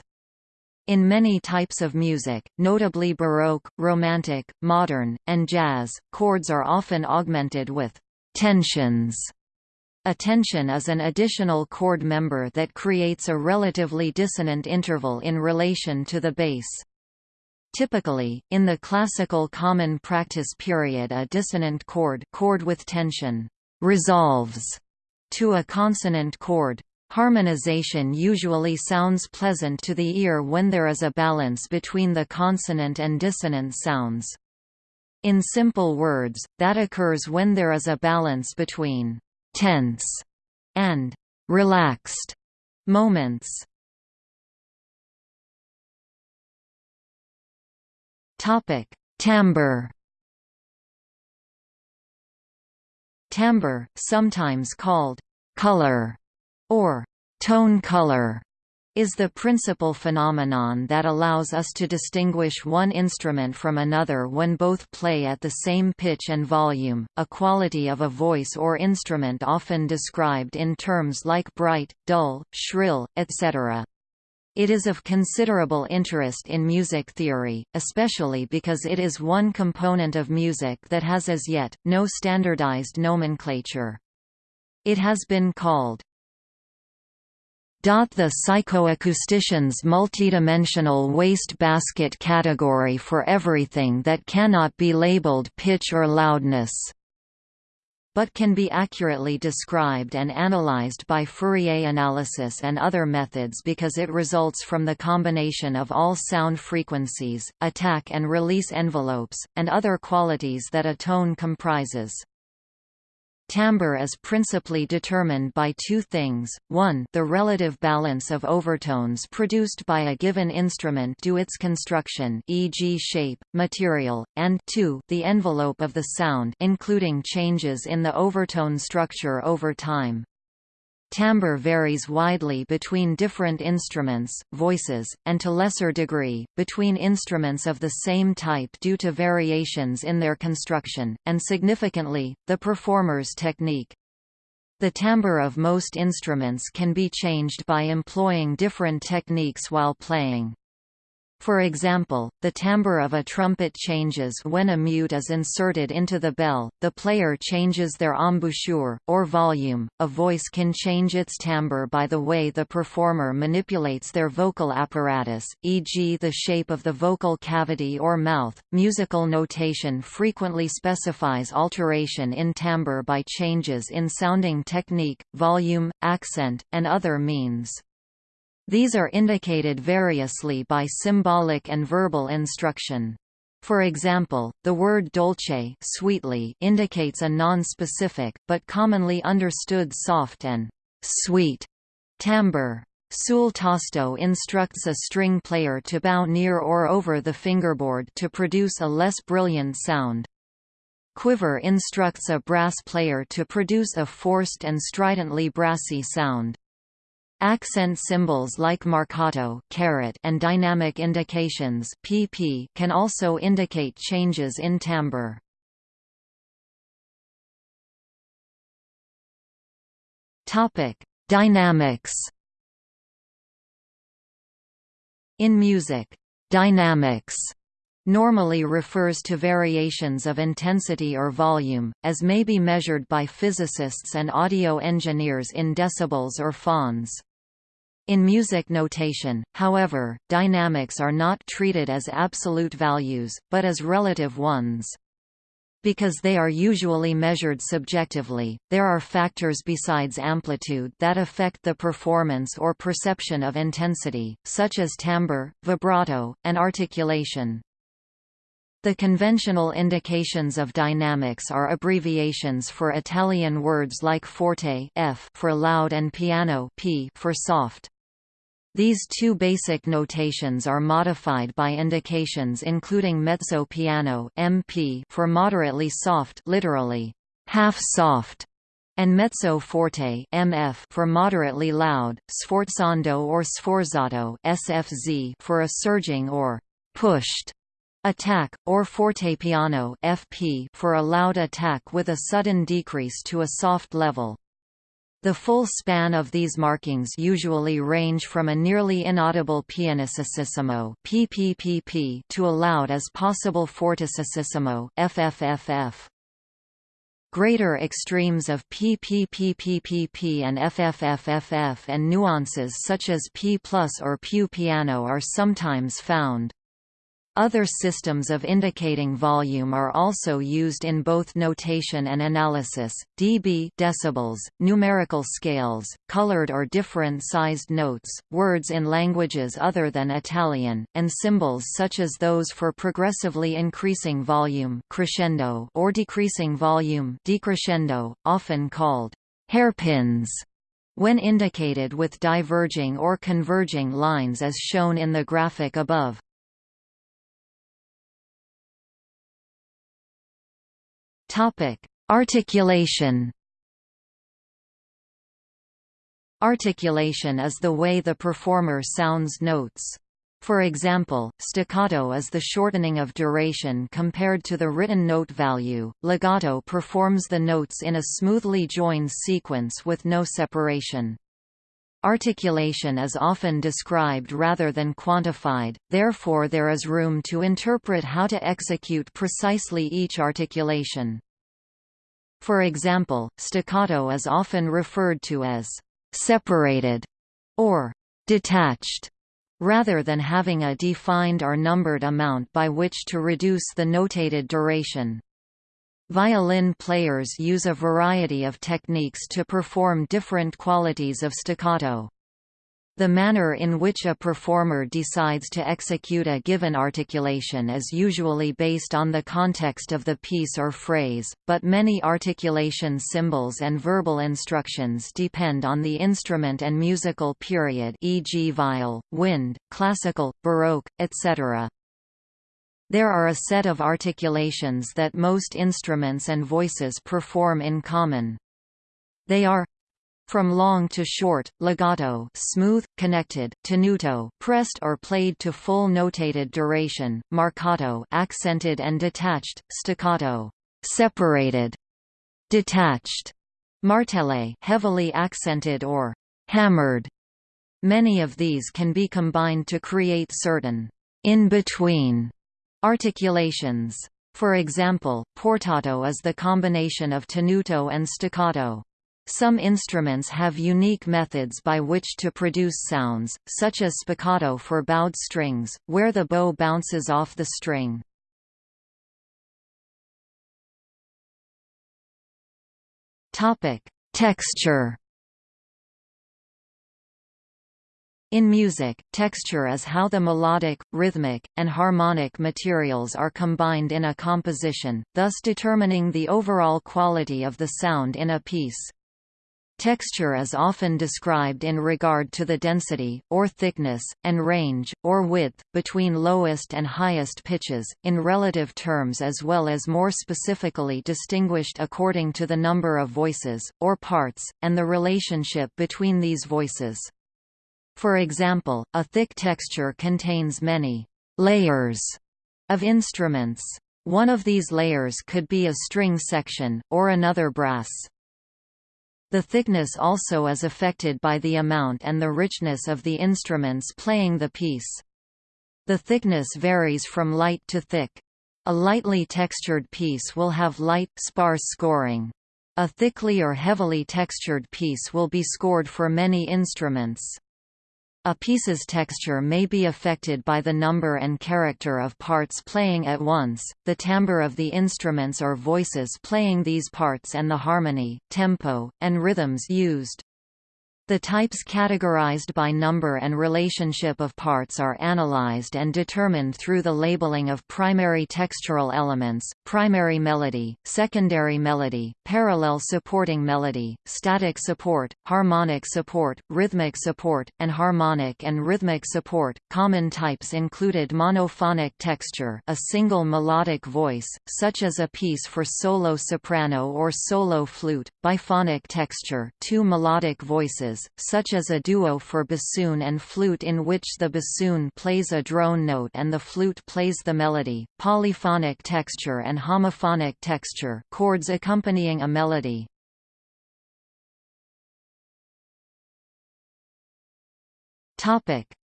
In many types of music, notably Baroque, Romantic, Modern, and Jazz, chords are often augmented with tensions. A tension is an additional chord member that creates a relatively dissonant interval in relation to the bass. Typically, in the classical common practice period a dissonant chord, chord with tension resolves to a consonant chord. Harmonization usually sounds pleasant to the ear when there is a balance between the consonant and dissonant sounds. In simple words, that occurs when there is a balance between tense and relaxed Moments Topic: Timbre. Timbre, sometimes called color or tone color, is the principal phenomenon that allows us to distinguish one instrument from another when both play at the same pitch and volume, a quality of a voice or instrument often described in terms like bright, dull, shrill, etc. It is of considerable interest in music theory, especially because it is one component of music that has as yet, no standardized nomenclature. It has been called the psychoacoustician's multidimensional waste basket category for everything that cannot be labeled pitch or loudness but can be accurately described and analyzed by Fourier analysis and other methods because it results from the combination of all sound frequencies, attack and release envelopes, and other qualities that a tone comprises. Timbre is principally determined by two things, one the relative balance of overtones produced by a given instrument due its construction e.g. shape, material, and two the envelope of the sound including changes in the overtone structure over time. Timbre varies widely between different instruments, voices, and to lesser degree, between instruments of the same type due to variations in their construction, and significantly, the performer's technique. The timbre of most instruments can be changed by employing different techniques while playing. For example, the timbre of a trumpet changes when a mute is inserted into the bell, the player changes their embouchure, or volume. A voice can change its timbre by the way the performer manipulates their vocal apparatus, e.g., the shape of the vocal cavity or mouth. Musical notation frequently specifies alteration in timbre by changes in sounding technique, volume, accent, and other means. These are indicated variously by symbolic and verbal instruction. For example, the word dolce sweetly indicates a non-specific, but commonly understood soft and sweet timbre. Sul tasto instructs a string player to bow near or over the fingerboard to produce a less brilliant sound. Cuivré instructs a brass player to produce a forced and stridently brassy sound. Accent symbols like marcato and dynamic indications pp can also indicate changes in timbre. Dynamics. In music, dynamics normally refers to variations of intensity or volume, as may be measured by physicists and audio engineers in decibels or phons. In music notation, however, dynamics are not treated as absolute values, but as relative ones. Because they are usually measured subjectively, there are factors besides amplitude that affect the performance or perception of intensity, such as timbre, vibrato, and articulation. The conventional indications of dynamics are abbreviations for Italian words like forte F for loud and piano P for soft. These two basic notations are modified by indications including mezzo piano MP for moderately soft literally half soft and mezzo forte MF for moderately loud, sforzando or sforzato SFZ for a surging or pushed attack, or fortepiano FP for a loud attack with a sudden decrease to a soft level. The full span of these markings usually range from a nearly inaudible pianississimo (PPPP) to a loud as possible fortissimo (FFFF). Greater extremes of PPPPPP and FFFFF and nuances such as P plus or più piano are sometimes found. Other systems of indicating volume are also used in both notation and analysis, dB decibels, numerical scales, colored or different-sized notes, words in languages other than Italian, and symbols such as those for progressively increasing volume crescendo or decreasing volume decrescendo, often called hairpins. when indicated with diverging or converging lines as shown in the graphic above. Articulation Articulation is the way the performer sounds notes. For example, staccato is the shortening of duration compared to the written note value, legato performs the notes in a smoothly joined sequence with no separation. Articulation is often described rather than quantified, therefore there is room to interpret how to execute precisely each articulation. For example, staccato is often referred to as separated or detached rather than having a defined or numbered amount by which to reduce the notated duration. Violin players use a variety of techniques to perform different qualities of staccato. The manner in which a performer decides to execute a given articulation is usually based on the context of the piece or phrase, but many articulation symbols and verbal instructions depend on the instrument and musical period e.g. viol, wind, classical, baroque, etc. There are a set of articulations that most instruments and voices perform in common. They are from long to short, legato smooth, connected, tenuto pressed or played to full notated duration, marcato accented and detached, staccato separated, detached, martelé heavily accented or hammered. Many of these can be combined to create certain in-between articulations. For example, portato is the combination of tenuto and staccato. Some instruments have unique methods by which to produce sounds, such as spiccato for bowed strings, where the bow bounces off the string. Texture In music, texture is how the melodic, rhythmic, and harmonic materials are combined in a composition, thus determining the overall quality of the sound in a piece. Texture is often described in regard to the density, or thickness, and range, or width, between lowest and highest pitches, in relative terms as well as more specifically distinguished according to the number of voices, or parts, and the relationship between these voices. For example, a thick texture contains many layers of instruments. One of these layers could be a string section, or another brass. The thickness also is affected by the amount and the richness of the instruments playing the piece. The thickness varies from light to thick. A lightly textured piece will have light, sparse scoring. A thickly or heavily textured piece will be scored for many instruments. A piece's texture may be affected by the number and character of parts playing at once, the timbre of the instruments or voices playing these parts and the harmony, tempo, and rhythms used. The types categorized by number and relationship of parts are analyzed and determined through the labeling of primary textural elements, primary melody, secondary melody, parallel supporting melody, static support, harmonic support, rhythmic support, and harmonic and rhythmic support. Common types included monophonic texture, a single melodic voice, such as a piece for solo soprano or solo flute, biphonic texture, two melodic voices such as a duo for bassoon and flute in which the bassoon plays a drone note and the flute plays the melody, polyphonic texture and homophonic texture chords accompanying a melody.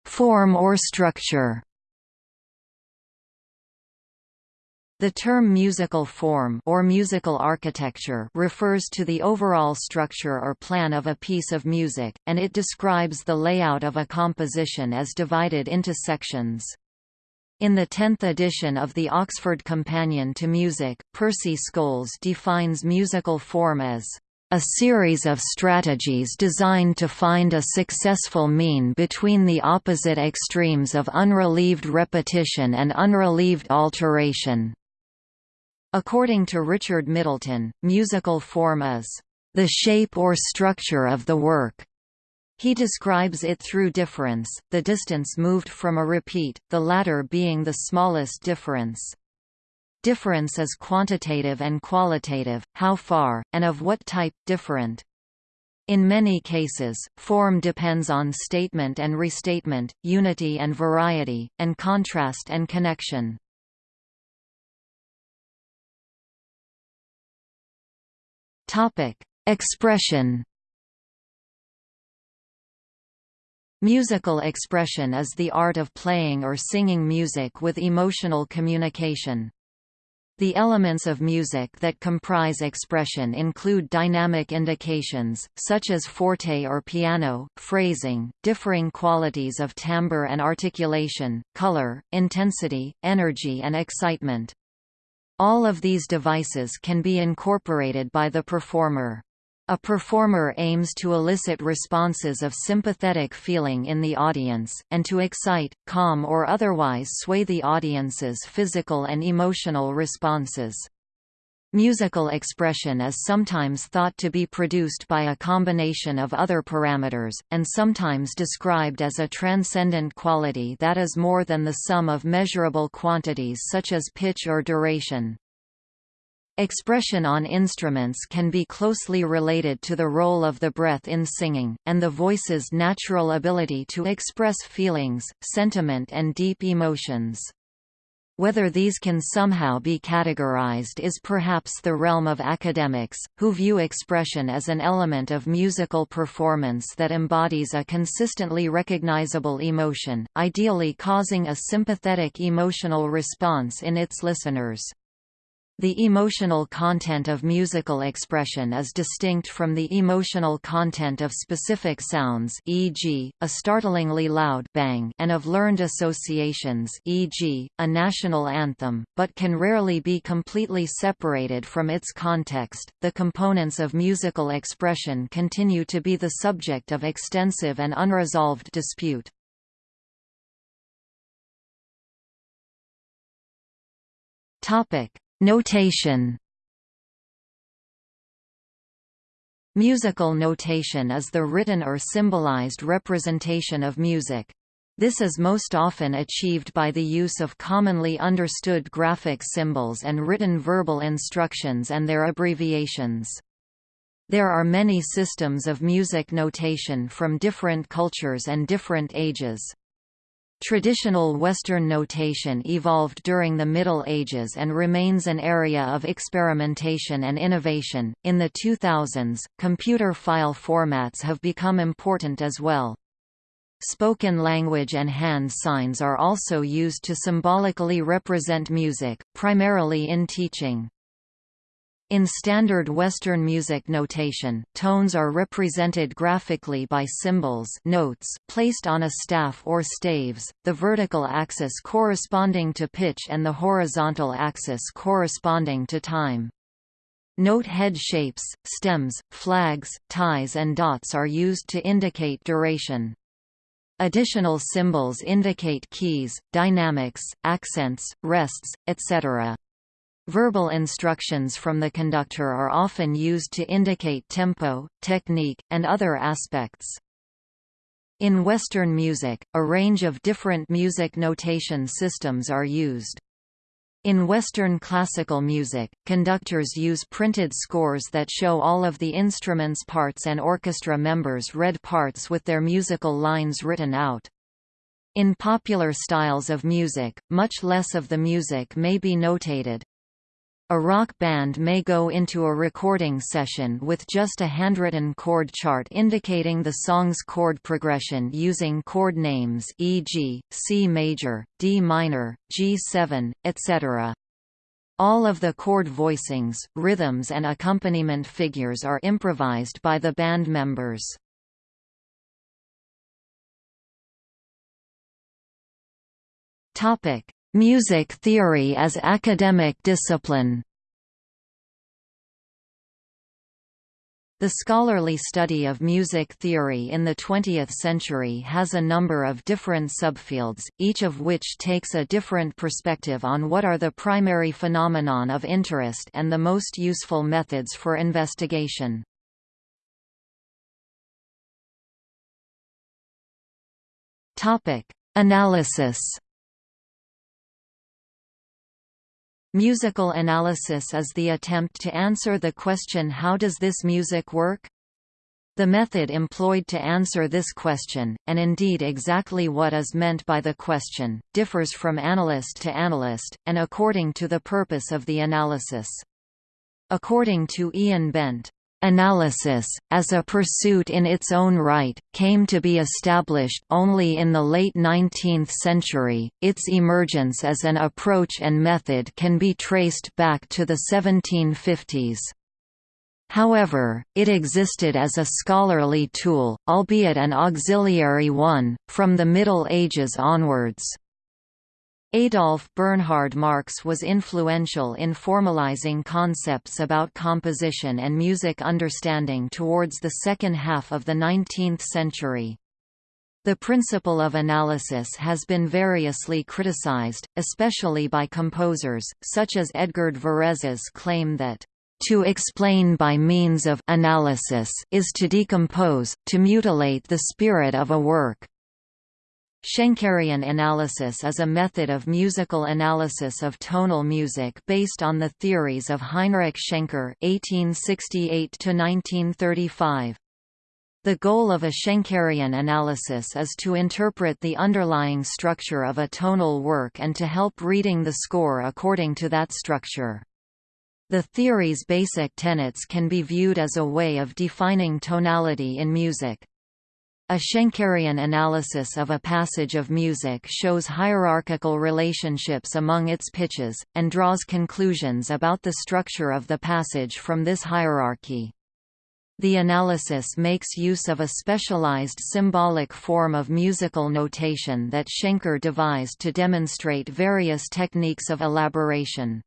Form or structure The term musical form or musical architecture refers to the overall structure or plan of a piece of music, and it describes the layout of a composition as divided into sections. In the 10th edition of the Oxford Companion to Music, Percy Scholes defines musical form as a series of strategies designed to find a successful mean between the opposite extremes of unrelieved repetition and unrelieved alteration. According to Richard Middleton, musical form is the shape or structure of the work, He describes it through difference, the distance moved from a repeat, the latter being the smallest difference. Difference is quantitative and qualitative, how far, and of what type, different. In many cases, form depends on statement and restatement, unity and variety, and contrast and connection. Expression Musical expression is the art of playing or singing music with emotional communication. The elements of music that comprise expression include dynamic indications, such as forte or piano, phrasing, differing qualities of timbre and articulation, color, intensity, energy and excitement. All of these devices can be incorporated by the performer. A performer aims to elicit responses of sympathetic feeling in the audience, and to excite, calm or otherwise sway the audience's physical and emotional responses. Musical expression is sometimes thought to be produced by a combination of other parameters, and sometimes described as a transcendent quality that is more than the sum of measurable quantities such as pitch or duration. Expression on instruments can be closely related to the role of the breath in singing, and the voice's natural ability to express feelings, sentiment and deep emotions. Whether these can somehow be categorized is perhaps the realm of academics, who view expression as an element of musical performance that embodies a consistently recognizable emotion, ideally causing a sympathetic emotional response in its listeners. The emotional content of musical expression is distinct from the emotional content of specific sounds e.g., a startlingly loud bang and of learned associations e.g., a national anthem, but can rarely be completely separated from its context. The components of musical expression continue to be the subject of extensive and unresolved dispute. Topic: Notation Musical notation is the written or symbolized representation of music. This is most often achieved by the use of commonly understood graphic symbols and written verbal instructions and their abbreviations. There are many systems of music notation from different cultures and different ages. Traditional Western notation evolved during the Middle Ages and remains an area of experimentation and innovation. In the 2000s, computer file formats have become important as well. Spoken language and hand signs are also used to symbolically represent music, primarily in teaching. In standard Western music notation, tones are represented graphically by symbols notes placed on a staff or staves, the vertical axis corresponding to pitch and the horizontal axis corresponding to time. Note head shapes, stems, flags, ties and dots are used to indicate duration. Additional symbols indicate keys, dynamics, accents, rests, etc. Verbal instructions from the conductor are often used to indicate tempo, technique, and other aspects. In Western music, a range of different music notation systems are used. In Western classical music, conductors use printed scores that show all of the instrument's parts and orchestra members' read parts with their musical lines written out. In popular styles of music, much less of the music may be notated. A rock band may go into a recording session with just a handwritten chord chart indicating the song's chord progression using chord names e.g., C major, D minor, G7, etc. All of the chord voicings, rhythms and accompaniment figures are improvised by the band members. Topic: Music theory as academic discipline The scholarly study of music theory in the 20th century has a number of different subfields, each of which takes a different perspective on what are the primary phenomenon of interest and the most useful methods for investigation. Analysis. Musical analysis is the attempt to answer the question how does this music work? The method employed to answer this question, and indeed exactly what is meant by the question, differs from analyst to analyst, and according to the purpose of the analysis. According to Ian Bent, Analysis, as a pursuit in its own right, came to be established only in the late 19th century. Its emergence as an approach and method can be traced back to the 1750s. However, it existed as a scholarly tool, albeit an auxiliary one, from the Middle Ages onwards. Adolf Bernhard Marx was influential in formalizing concepts about composition and music understanding towards the second half of the 19th century. The principle of analysis has been variously criticized, especially by composers, such as Edgard Varèse's claim that to explain by means of analysis is to decompose, to mutilate the spirit of a work. Schenkerian analysis is a method of musical analysis of tonal music based on the theories of Heinrich Schenker (1868–1935). The goal of a Schenkerian analysis is to interpret the underlying structure of a tonal work and to help reading the score according to that structure. The theory's basic tenets can be viewed as a way of defining tonality in music. A Schenkerian analysis of a passage of music shows hierarchical relationships among its pitches, and draws conclusions about the structure of the passage from this hierarchy. The analysis makes use of a specialized symbolic form of musical notation that Schenker devised to demonstrate various techniques of elaboration.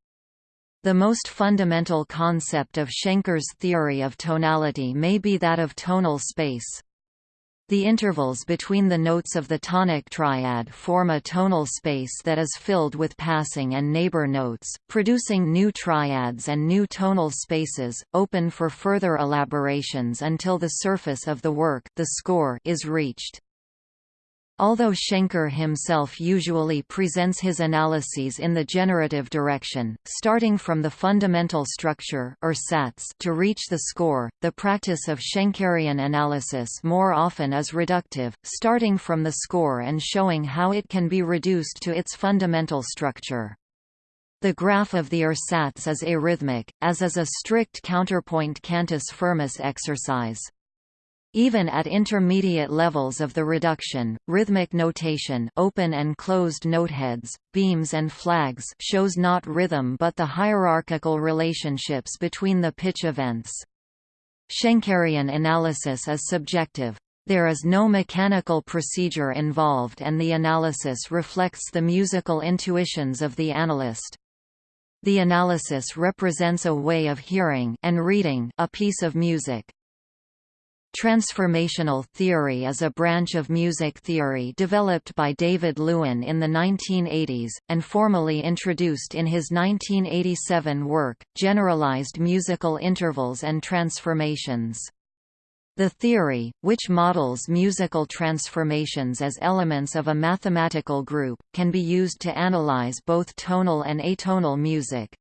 The most fundamental concept of Schenker's theory of tonality may be that of tonal space. The intervals between the notes of the tonic triad form a tonal space that is filled with passing and neighbor notes, producing new triads and new tonal spaces, open for further elaborations until the surface of the work the score is reached. Although Schenker himself usually presents his analyses in the generative direction, starting from the fundamental structure Ursatz to reach the score, the practice of Schenkerian analysis more often is reductive, starting from the score and showing how it can be reduced to its fundamental structure. The graph of the Ursatz is arrhythmic, as is a strict counterpoint cantus firmus exercise. Even at intermediate levels of the reduction, rhythmic notation open and closed noteheads, beams and flags shows not rhythm but the hierarchical relationships between the pitch events. Schenkerian analysis is subjective. There is no mechanical procedure involved and the analysis reflects the musical intuitions of the analyst. The analysis represents a way of hearing and reading a piece of music. Transformational theory is a branch of music theory developed by David Lewin in the 1980s, and formally introduced in his 1987 work, Generalized Musical Intervals and Transformations. The theory, which models musical transformations as elements of a mathematical group, can be used to analyze both tonal and atonal music.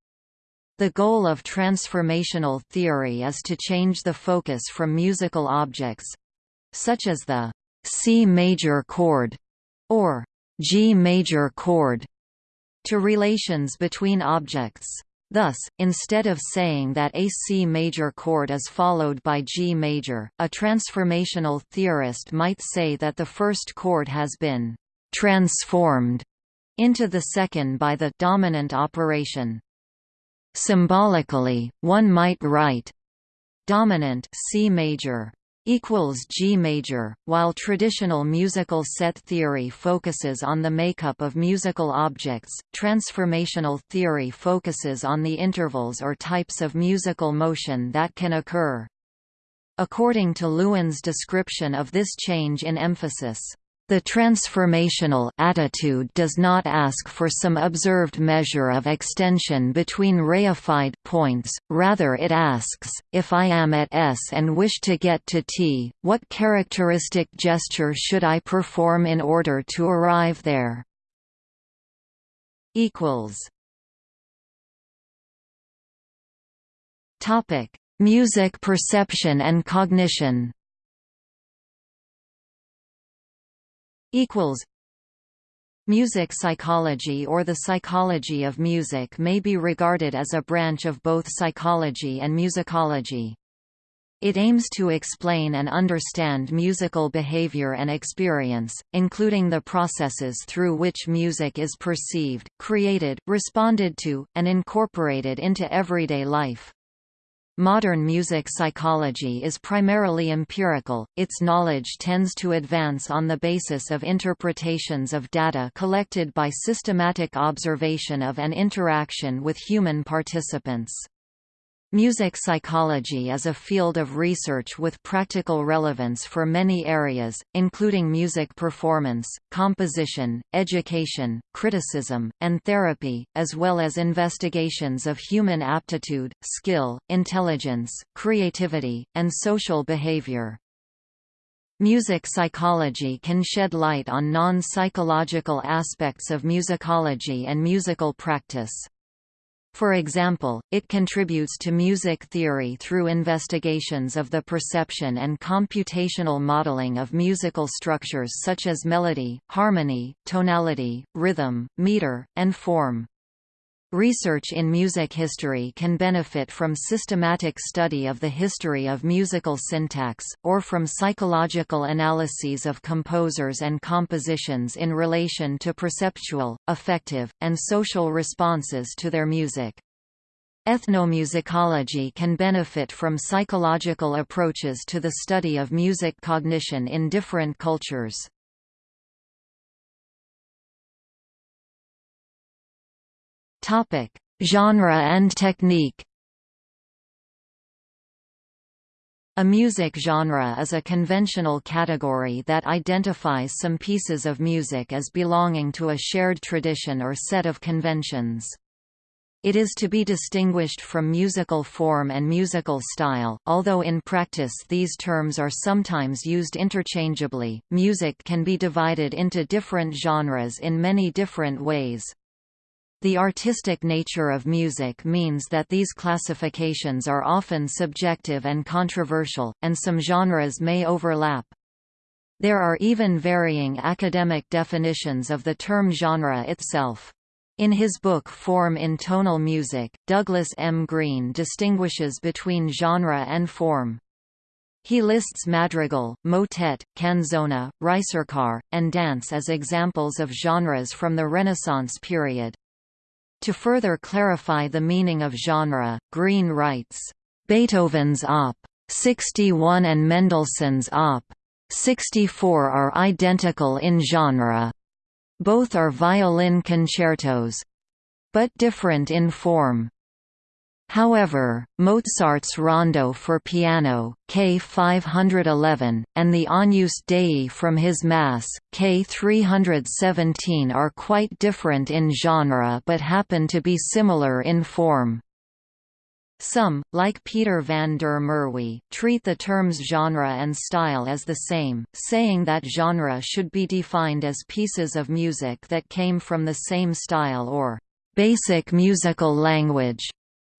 The goal of transformational theory is to change the focus from musical objects—such as the C major chord or G major chord to relations between objects. Thus, instead of saying that a C major chord is followed by G major, a transformational theorist might say that the first chord has been transformed into the second by the dominant operation. Symbolically, one might write dominant C major equals G major, while traditional musical set theory focuses on the makeup of musical objects, transformational theory focuses on the intervals or types of musical motion that can occur. According to Lewin's description of this change in emphasis, The transformational attitude does not ask for some observed measure of extension between reified points, rather it asks, if I am at S and wish to get to T, what characteristic gesture should I perform in order to arrive there? Music perception and cognition equals Music psychology or the psychology of music may be regarded as a branch of both psychology and musicology. It aims to explain and understand musical behavior and experience, including the processes through which music is perceived, created, responded to, and incorporated into everyday life. Modern music psychology is primarily empirical, its knowledge tends to advance on the basis of interpretations of data collected by systematic observation of and interaction with human participants. Music psychology is a field of research with practical relevance for many areas, including music performance, composition, education, criticism, and therapy, as well as investigations of human aptitude, skill, intelligence, creativity, and social behavior. Music psychology can shed light on non-psychological aspects of musicology and musical practice. For example, it contributes to music theory through investigations of the perception and computational modeling of musical structures such as melody, harmony, tonality, rhythm, meter, and form. Research in music history can benefit from systematic study of the history of musical syntax, or from psychological analyses of composers and compositions in relation to perceptual, affective, and social responses to their music. Ethnomusicology can benefit from psychological approaches to the study of music cognition in different cultures. Topic: Genre and technique. A music genre is a conventional category that identifies some pieces of music as belonging to a shared tradition or set of conventions. It is to be distinguished from musical form and musical style, although in practice these terms are sometimes used interchangeably. Music can be divided into different genres in many different ways. The artistic nature of music means that these classifications are often subjective and controversial, and some genres may overlap. There are even varying academic definitions of the term genre itself. In his book Form in Tonal Music, Douglas M. Green distinguishes between genre and form. He lists madrigal, motet, canzona, ricercar, and dance as examples of genres from the Renaissance period. To further clarify the meaning of genre, Green writes, "...Beethoven's Op. 61 and Mendelssohn's Op. 64 are identical in genre. Both are violin concertos—but different in form. However, Mozart's Rondo for piano, K 511, and the Agnus Dei from his Mass, K 317 are quite different in genre but happen to be similar in form. Some, like Peter van der Merwe, treat the terms genre and style as the same, saying that genre should be defined as pieces of music that came from the same style or basic musical language.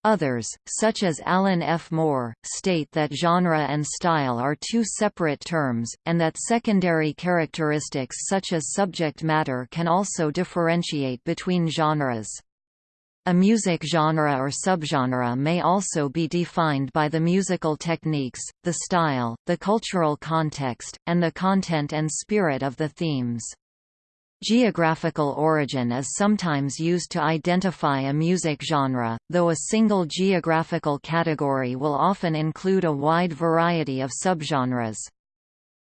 Others, such as Alan F. Moore, state that genre and style are two separate terms, and that secondary characteristics such as subject matter can also differentiate between genres. A music genre or subgenre may also be defined by the musical techniques, the style, the cultural context, and the content and spirit of the themes. Geographical origin is sometimes used to identify a music genre, though a single geographical category will often include a wide variety of subgenres.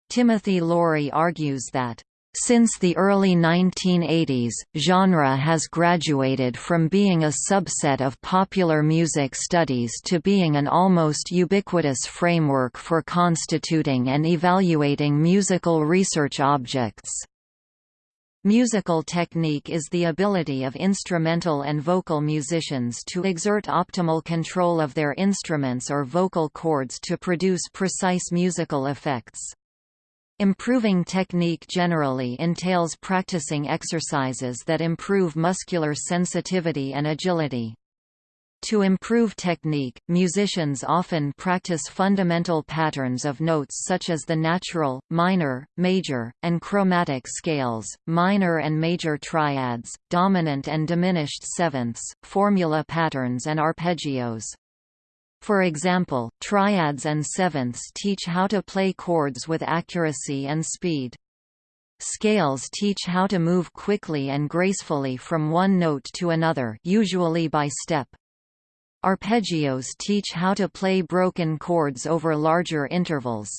Timothy Laurie argues that Since the early 1980s, genre has graduated from being a subset of popular music studies to being an almost ubiquitous framework for constituting and evaluating musical research objects. Musical technique is the ability of instrumental and vocal musicians to exert optimal control of their instruments or vocal cords to produce precise musical effects. Improving technique generally entails practicing exercises that improve muscular sensitivity and agility. To improve technique, musicians often practice fundamental patterns of notes such as the natural, minor, major, and chromatic scales, minor and major triads, dominant and diminished sevenths, formula patterns and arpeggios. For example, triads and sevenths teach how to play chords with accuracy and speed. Scales teach how to move quickly and gracefully from one note to another usually by step. Arpeggios teach how to play broken chords over larger intervals.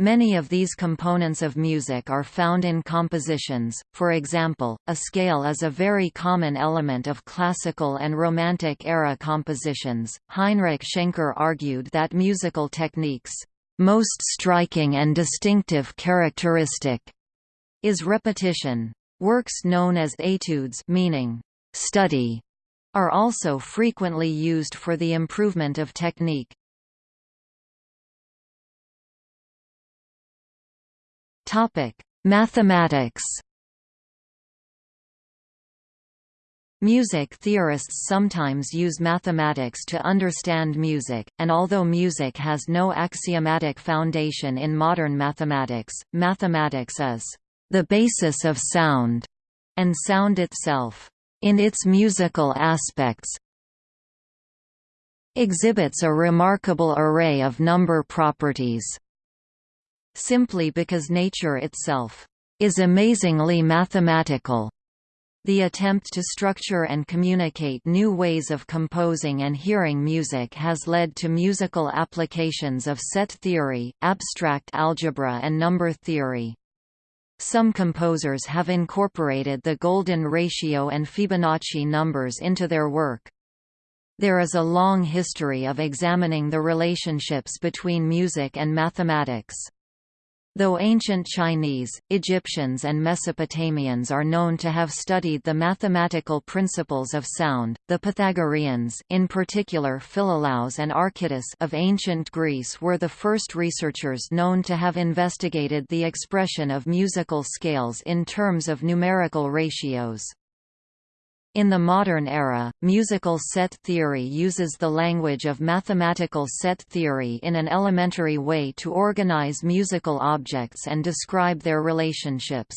Many of these components of music are found in compositions, for example, a scale is a very common element of classical and Romantic era compositions. Heinrich Schenker argued that musical techniques' most striking and distinctive characteristic is repetition. Works known as etudes meaning study are also frequently used for the improvement of technique. Topic: Mathematics. Music theorists sometimes use mathematics to understand music, and although music has no axiomatic foundation in modern mathematics, mathematics is the basis of sound, and sound itself, in its musical aspects, exhibits a remarkable array of number properties simply because nature itself is amazingly mathematical. The attempt to structure and communicate new ways of composing and hearing music has led to musical applications of set theory, abstract algebra and number theory. Some composers have incorporated the golden ratio and Fibonacci numbers into their work. There is a long history of examining the relationships between music and mathematics. Though ancient Chinese, Egyptians and Mesopotamians are known to have studied the mathematical principles of sound, the Pythagoreans in particular Philolaus and Archytas of ancient Greece were the first researchers known to have investigated the expression of musical scales in terms of numerical ratios. In the modern era, musical set theory uses the language of mathematical set theory in an elementary way to organize musical objects and describe their relationships.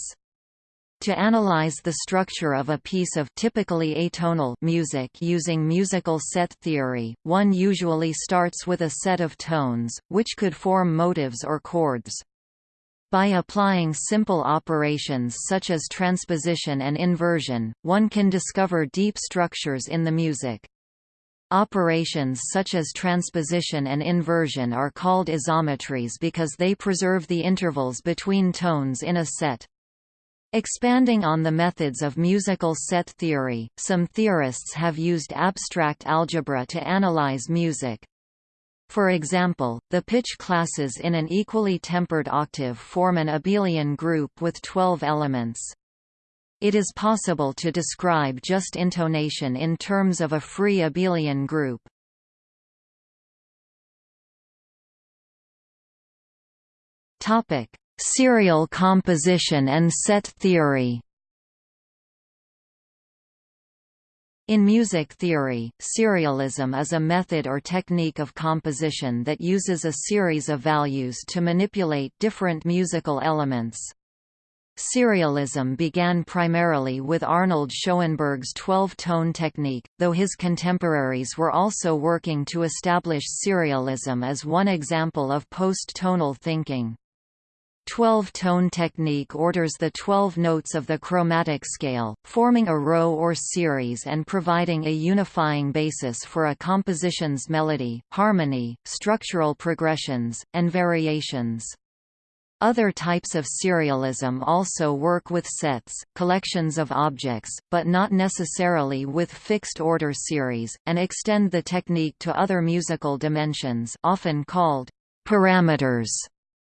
To analyze the structure of a piece of typically atonal music using musical set theory, one usually starts with a set of tones, which could form motives or chords. By applying simple operations such as transposition and inversion, one can discover deep structures in the music. Operations such as transposition and inversion are called isometries because they preserve the intervals between tones in a set. Expanding on the methods of musical set theory, some theorists have used abstract algebra to analyze music. For example, the pitch classes in an equally tempered octave form an abelian group with 12 elements. It is possible to describe just intonation in terms of a free abelian group. Topic: Serial composition and set theory. In music theory, serialism is a method or technique of composition that uses a series of values to manipulate different musical elements. Serialism began primarily with Arnold Schoenberg's 12-tone technique, though his contemporaries were also working to establish serialism as one example of post-tonal thinking. Twelve-tone technique orders the twelve notes of the chromatic scale, forming a row or series and providing a unifying basis for a composition's melody, harmony, structural progressions, and variations. Other types of serialism also work with sets, collections of objects, but not necessarily with fixed-order series, and extend the technique to other musical dimensions often called parameters,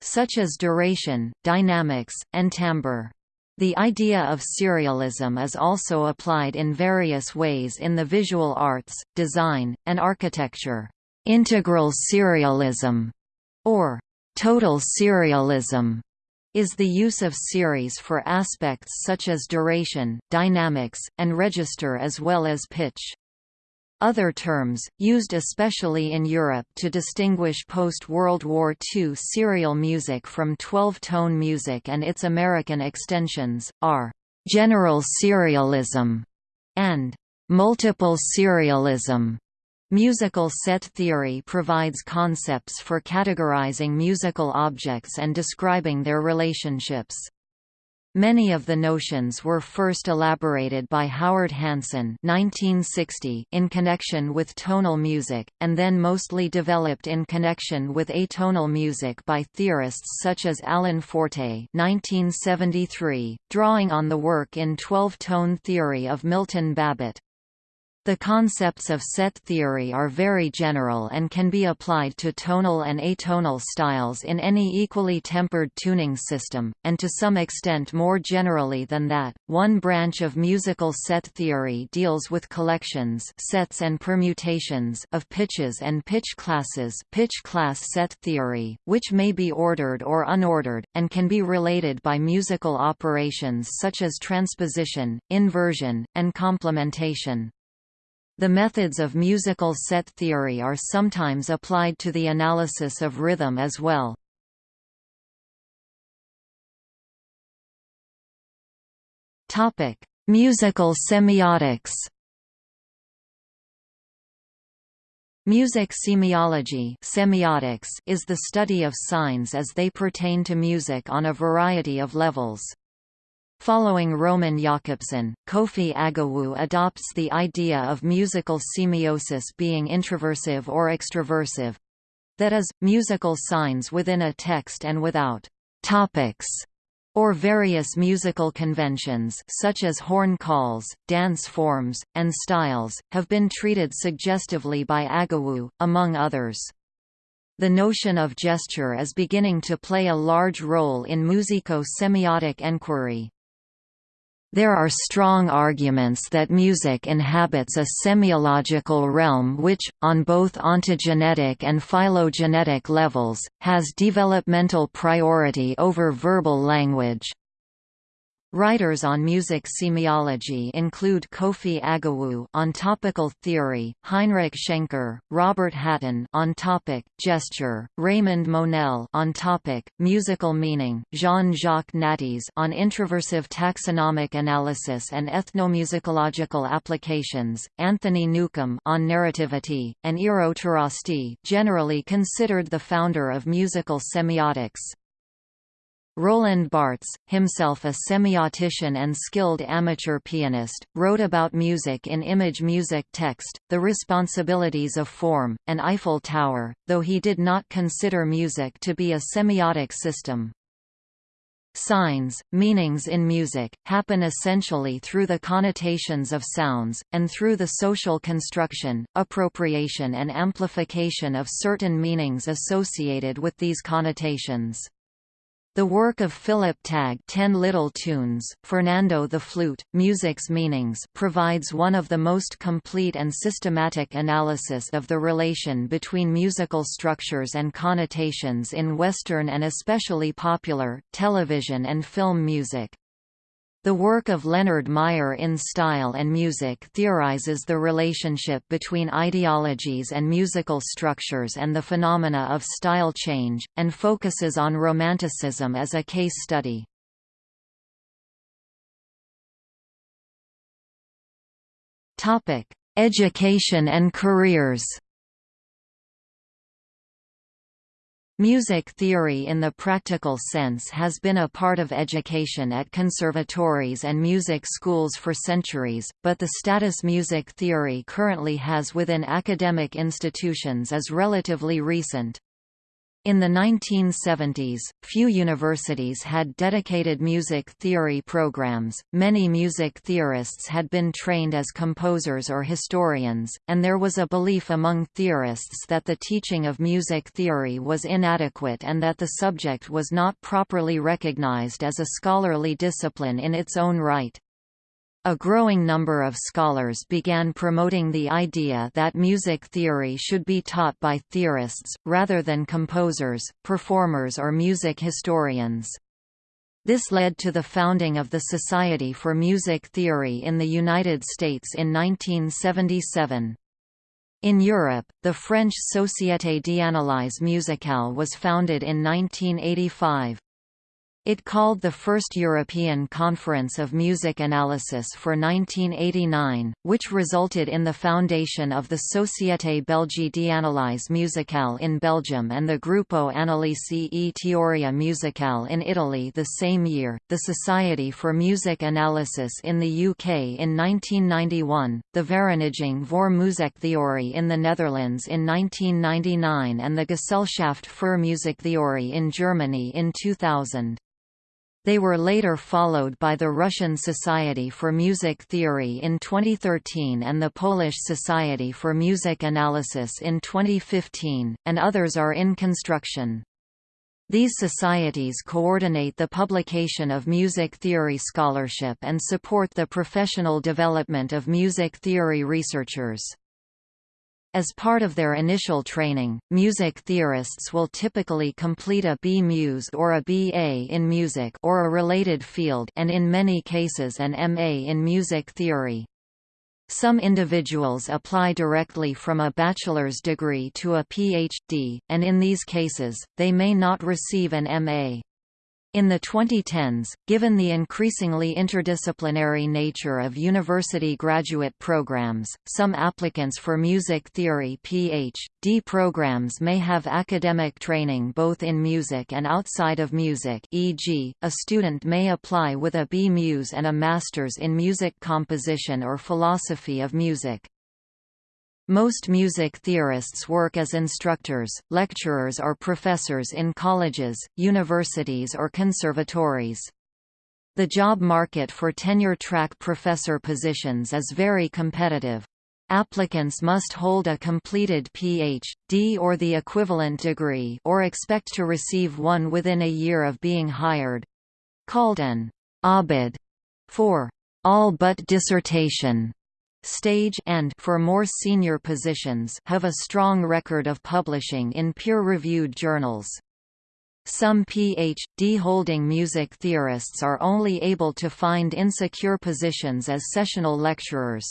such as duration, dynamics, and timbre. The idea of serialism is also applied in various ways in the visual arts, design, and architecture. Integral serialism, or Total serialism is the use of series for aspects such as duration, dynamics, and register as well as pitch. Other terms, used especially in Europe to distinguish post-World War II serial music from 12-tone music and its American extensions, are «general serialism» and «multiple serialism». Musical set theory provides concepts for categorizing musical objects and describing their relationships. Many of the notions were first elaborated by Howard Hanson (1960) in connection with tonal music, and then mostly developed in connection with atonal music by theorists such as Alan Forte (1973), drawing on the work in 12-tone theory of Milton Babbitt. The concepts of set theory are very general and can be applied to tonal and atonal styles in any equally tempered tuning system, and to some extent more generally than that. One branch of musical set theory deals with collections, sets and permutations of pitches and pitch classes, pitch class set theory, which may be ordered or unordered and can be related by musical operations such as transposition, inversion, and complementation. The methods of musical set theory are sometimes applied to the analysis of rhythm as well. Topic: Musical semiotics. Music semiology semiotics is the study of signs as they pertain to music on a variety of levels. Following Roman Jakobson, Kofi Agawu adopts the idea of musical semiosis being introversive or extroversive—that is, musical signs within a text and without «topics» or various musical conventions such as horn calls, dance forms, and styles, have been treated suggestively by Agawu, among others. The notion of gesture is beginning to play a large role in musico-semiotic enquiry. There are strong arguments that music inhabits a semiological realm which, on both ontogenetic and phylogenetic levels, has developmental priority over verbal language. Writers on music semiology include Kofi Agawu on topical theory, Heinrich Schenker, Robert Hatten on topic gesture, Raymond Monelle on topic musical meaning, Jean-Jacques Nattiez on introversive taxonomic analysis and ethnomusicological applications, Anthony Newcomb on narrativity, and Eero Tarasti, generally considered the founder of musical semiotics. Roland Barthes, himself a semiotician and skilled amateur pianist, wrote about music in Image Music Text, The Responsibilities of Form, and Eiffel Tower, though he did not consider music to be a semiotic system. Signs, meanings in music, happen essentially through the connotations of sounds, and through the social construction, appropriation and amplification of certain meanings associated with these connotations. The work of Philip Tagg Ten Little Tunes, Fernando the Flute, Music's Meanings provides one of the most complete and systematic analysis of the relation between musical structures and connotations in Western and especially popular, television and film music. The work of Leonard Meyer in Style and Music theorizes the relationship between ideologies and musical structures and the phenomena of style change, and focuses on Romanticism as a case study. Education and careers Music theory in the practical sense has been a part of education at conservatories and music schools for centuries, but the status music theory currently has within academic institutions is relatively recent. In the 1970s, few universities had dedicated music theory programs, many music theorists had been trained as composers or historians, and there was a belief among theorists that the teaching of music theory was inadequate and that the subject was not properly recognized as a scholarly discipline in its own right. A growing number of scholars began promoting the idea that music theory should be taught by theorists, rather than composers, performers or music historians. This led to the founding of the Society for Music Theory in the United States in 1977. In Europe, the French Société d'analyse musicale was founded in 1985. It called the first European Conference of Music Analysis for 1989, which resulted in the foundation of the Société Belge d'Analyse Musicale in Belgium and the Gruppo Analisi e Teoria Musicale in Italy the same year, the Society for Music Analysis in the UK in 1991, the Vereniging voor Muziektheorie in the Netherlands in 1999 and the Gesellschaft für Musiktheorie in Germany in 2000. They were later followed by the Russian Society for Music Theory in 2013 and the Polish Society for Music Analysis in 2015, and others are in construction. These societies coordinate the publication of music theory scholarship and support the professional development of music theory researchers. As part of their initial training, music theorists will typically complete a B.Mus or a B.A. in music or a related field and in many cases an M.A. in music theory. Some individuals apply directly from a bachelor's degree to a Ph.D., and in these cases, they may not receive an M.A. In the 2010s, given the increasingly interdisciplinary nature of university graduate programs, some applicants for music theory Ph.D. programs may have academic training both in music and outside of music e.g., a student may apply with a B.Mus and a Master's in Music Composition or Philosophy of Music. Most music theorists work as instructors, lecturers or professors in colleges, universities or conservatories. The job market for tenure-track professor positions is very competitive. Applicants must hold a completed Ph.D. or the equivalent degree or expect to receive one within a year of being hired—called an abid for all but dissertation stage and for more senior positions have a strong record of publishing in peer-reviewed journals. Some Ph.D. holding music theorists are only able to find insecure positions as sessional lecturers.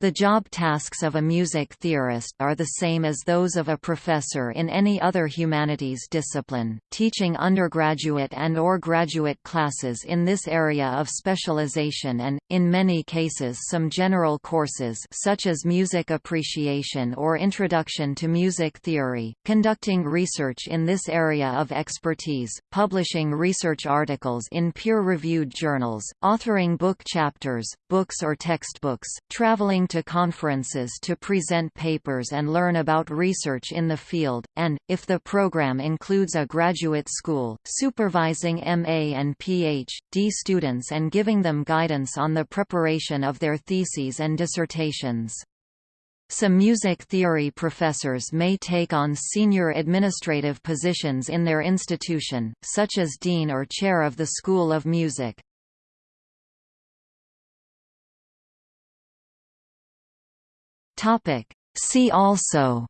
The job tasks of a music theorist are the same as those of a professor in any other humanities discipline, teaching undergraduate and or graduate classes in this area of specialization and, in many cases some general courses such as music appreciation or introduction to music theory, conducting research in this area of expertise, publishing research articles in peer-reviewed journals, authoring book chapters, books or textbooks, traveling to conferences to present papers and learn about research in the field, and, if the program includes a graduate school, supervising MA and Ph.D. students and giving them guidance on the preparation of their theses and dissertations. Some music theory professors may take on senior administrative positions in their institution, such as dean or chair of the School of Music. Topic. See also.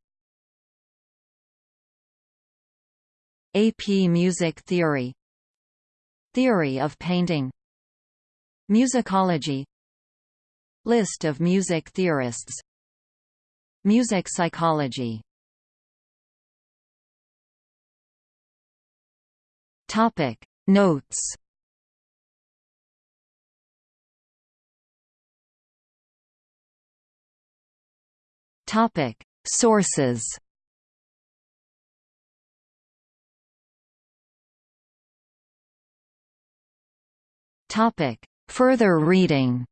AP Music Theory. Theory of painting. Musicology. List of music theorists. Music psychology. Topic. Notes Topic: Sources. Topic: Further reading.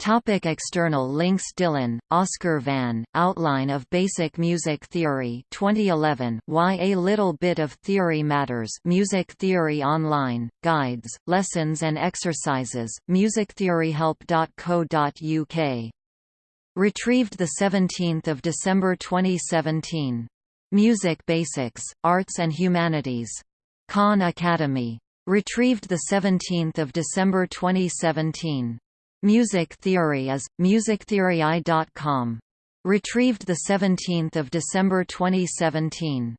Topic external links Dillen, Oscar Van, Outline of Basic Music Theory 2011 Why a Little Bit of Theory Matters Music Theory Online, Guides, Lessons and Exercises, musictheoryhelp.co.uk. Retrieved 17 December 2017. Music Basics, Arts and Humanities. Khan Academy. Retrieved 17 December 2017. Music Theory is, musictheory.com. Retrieved 17 December 2017.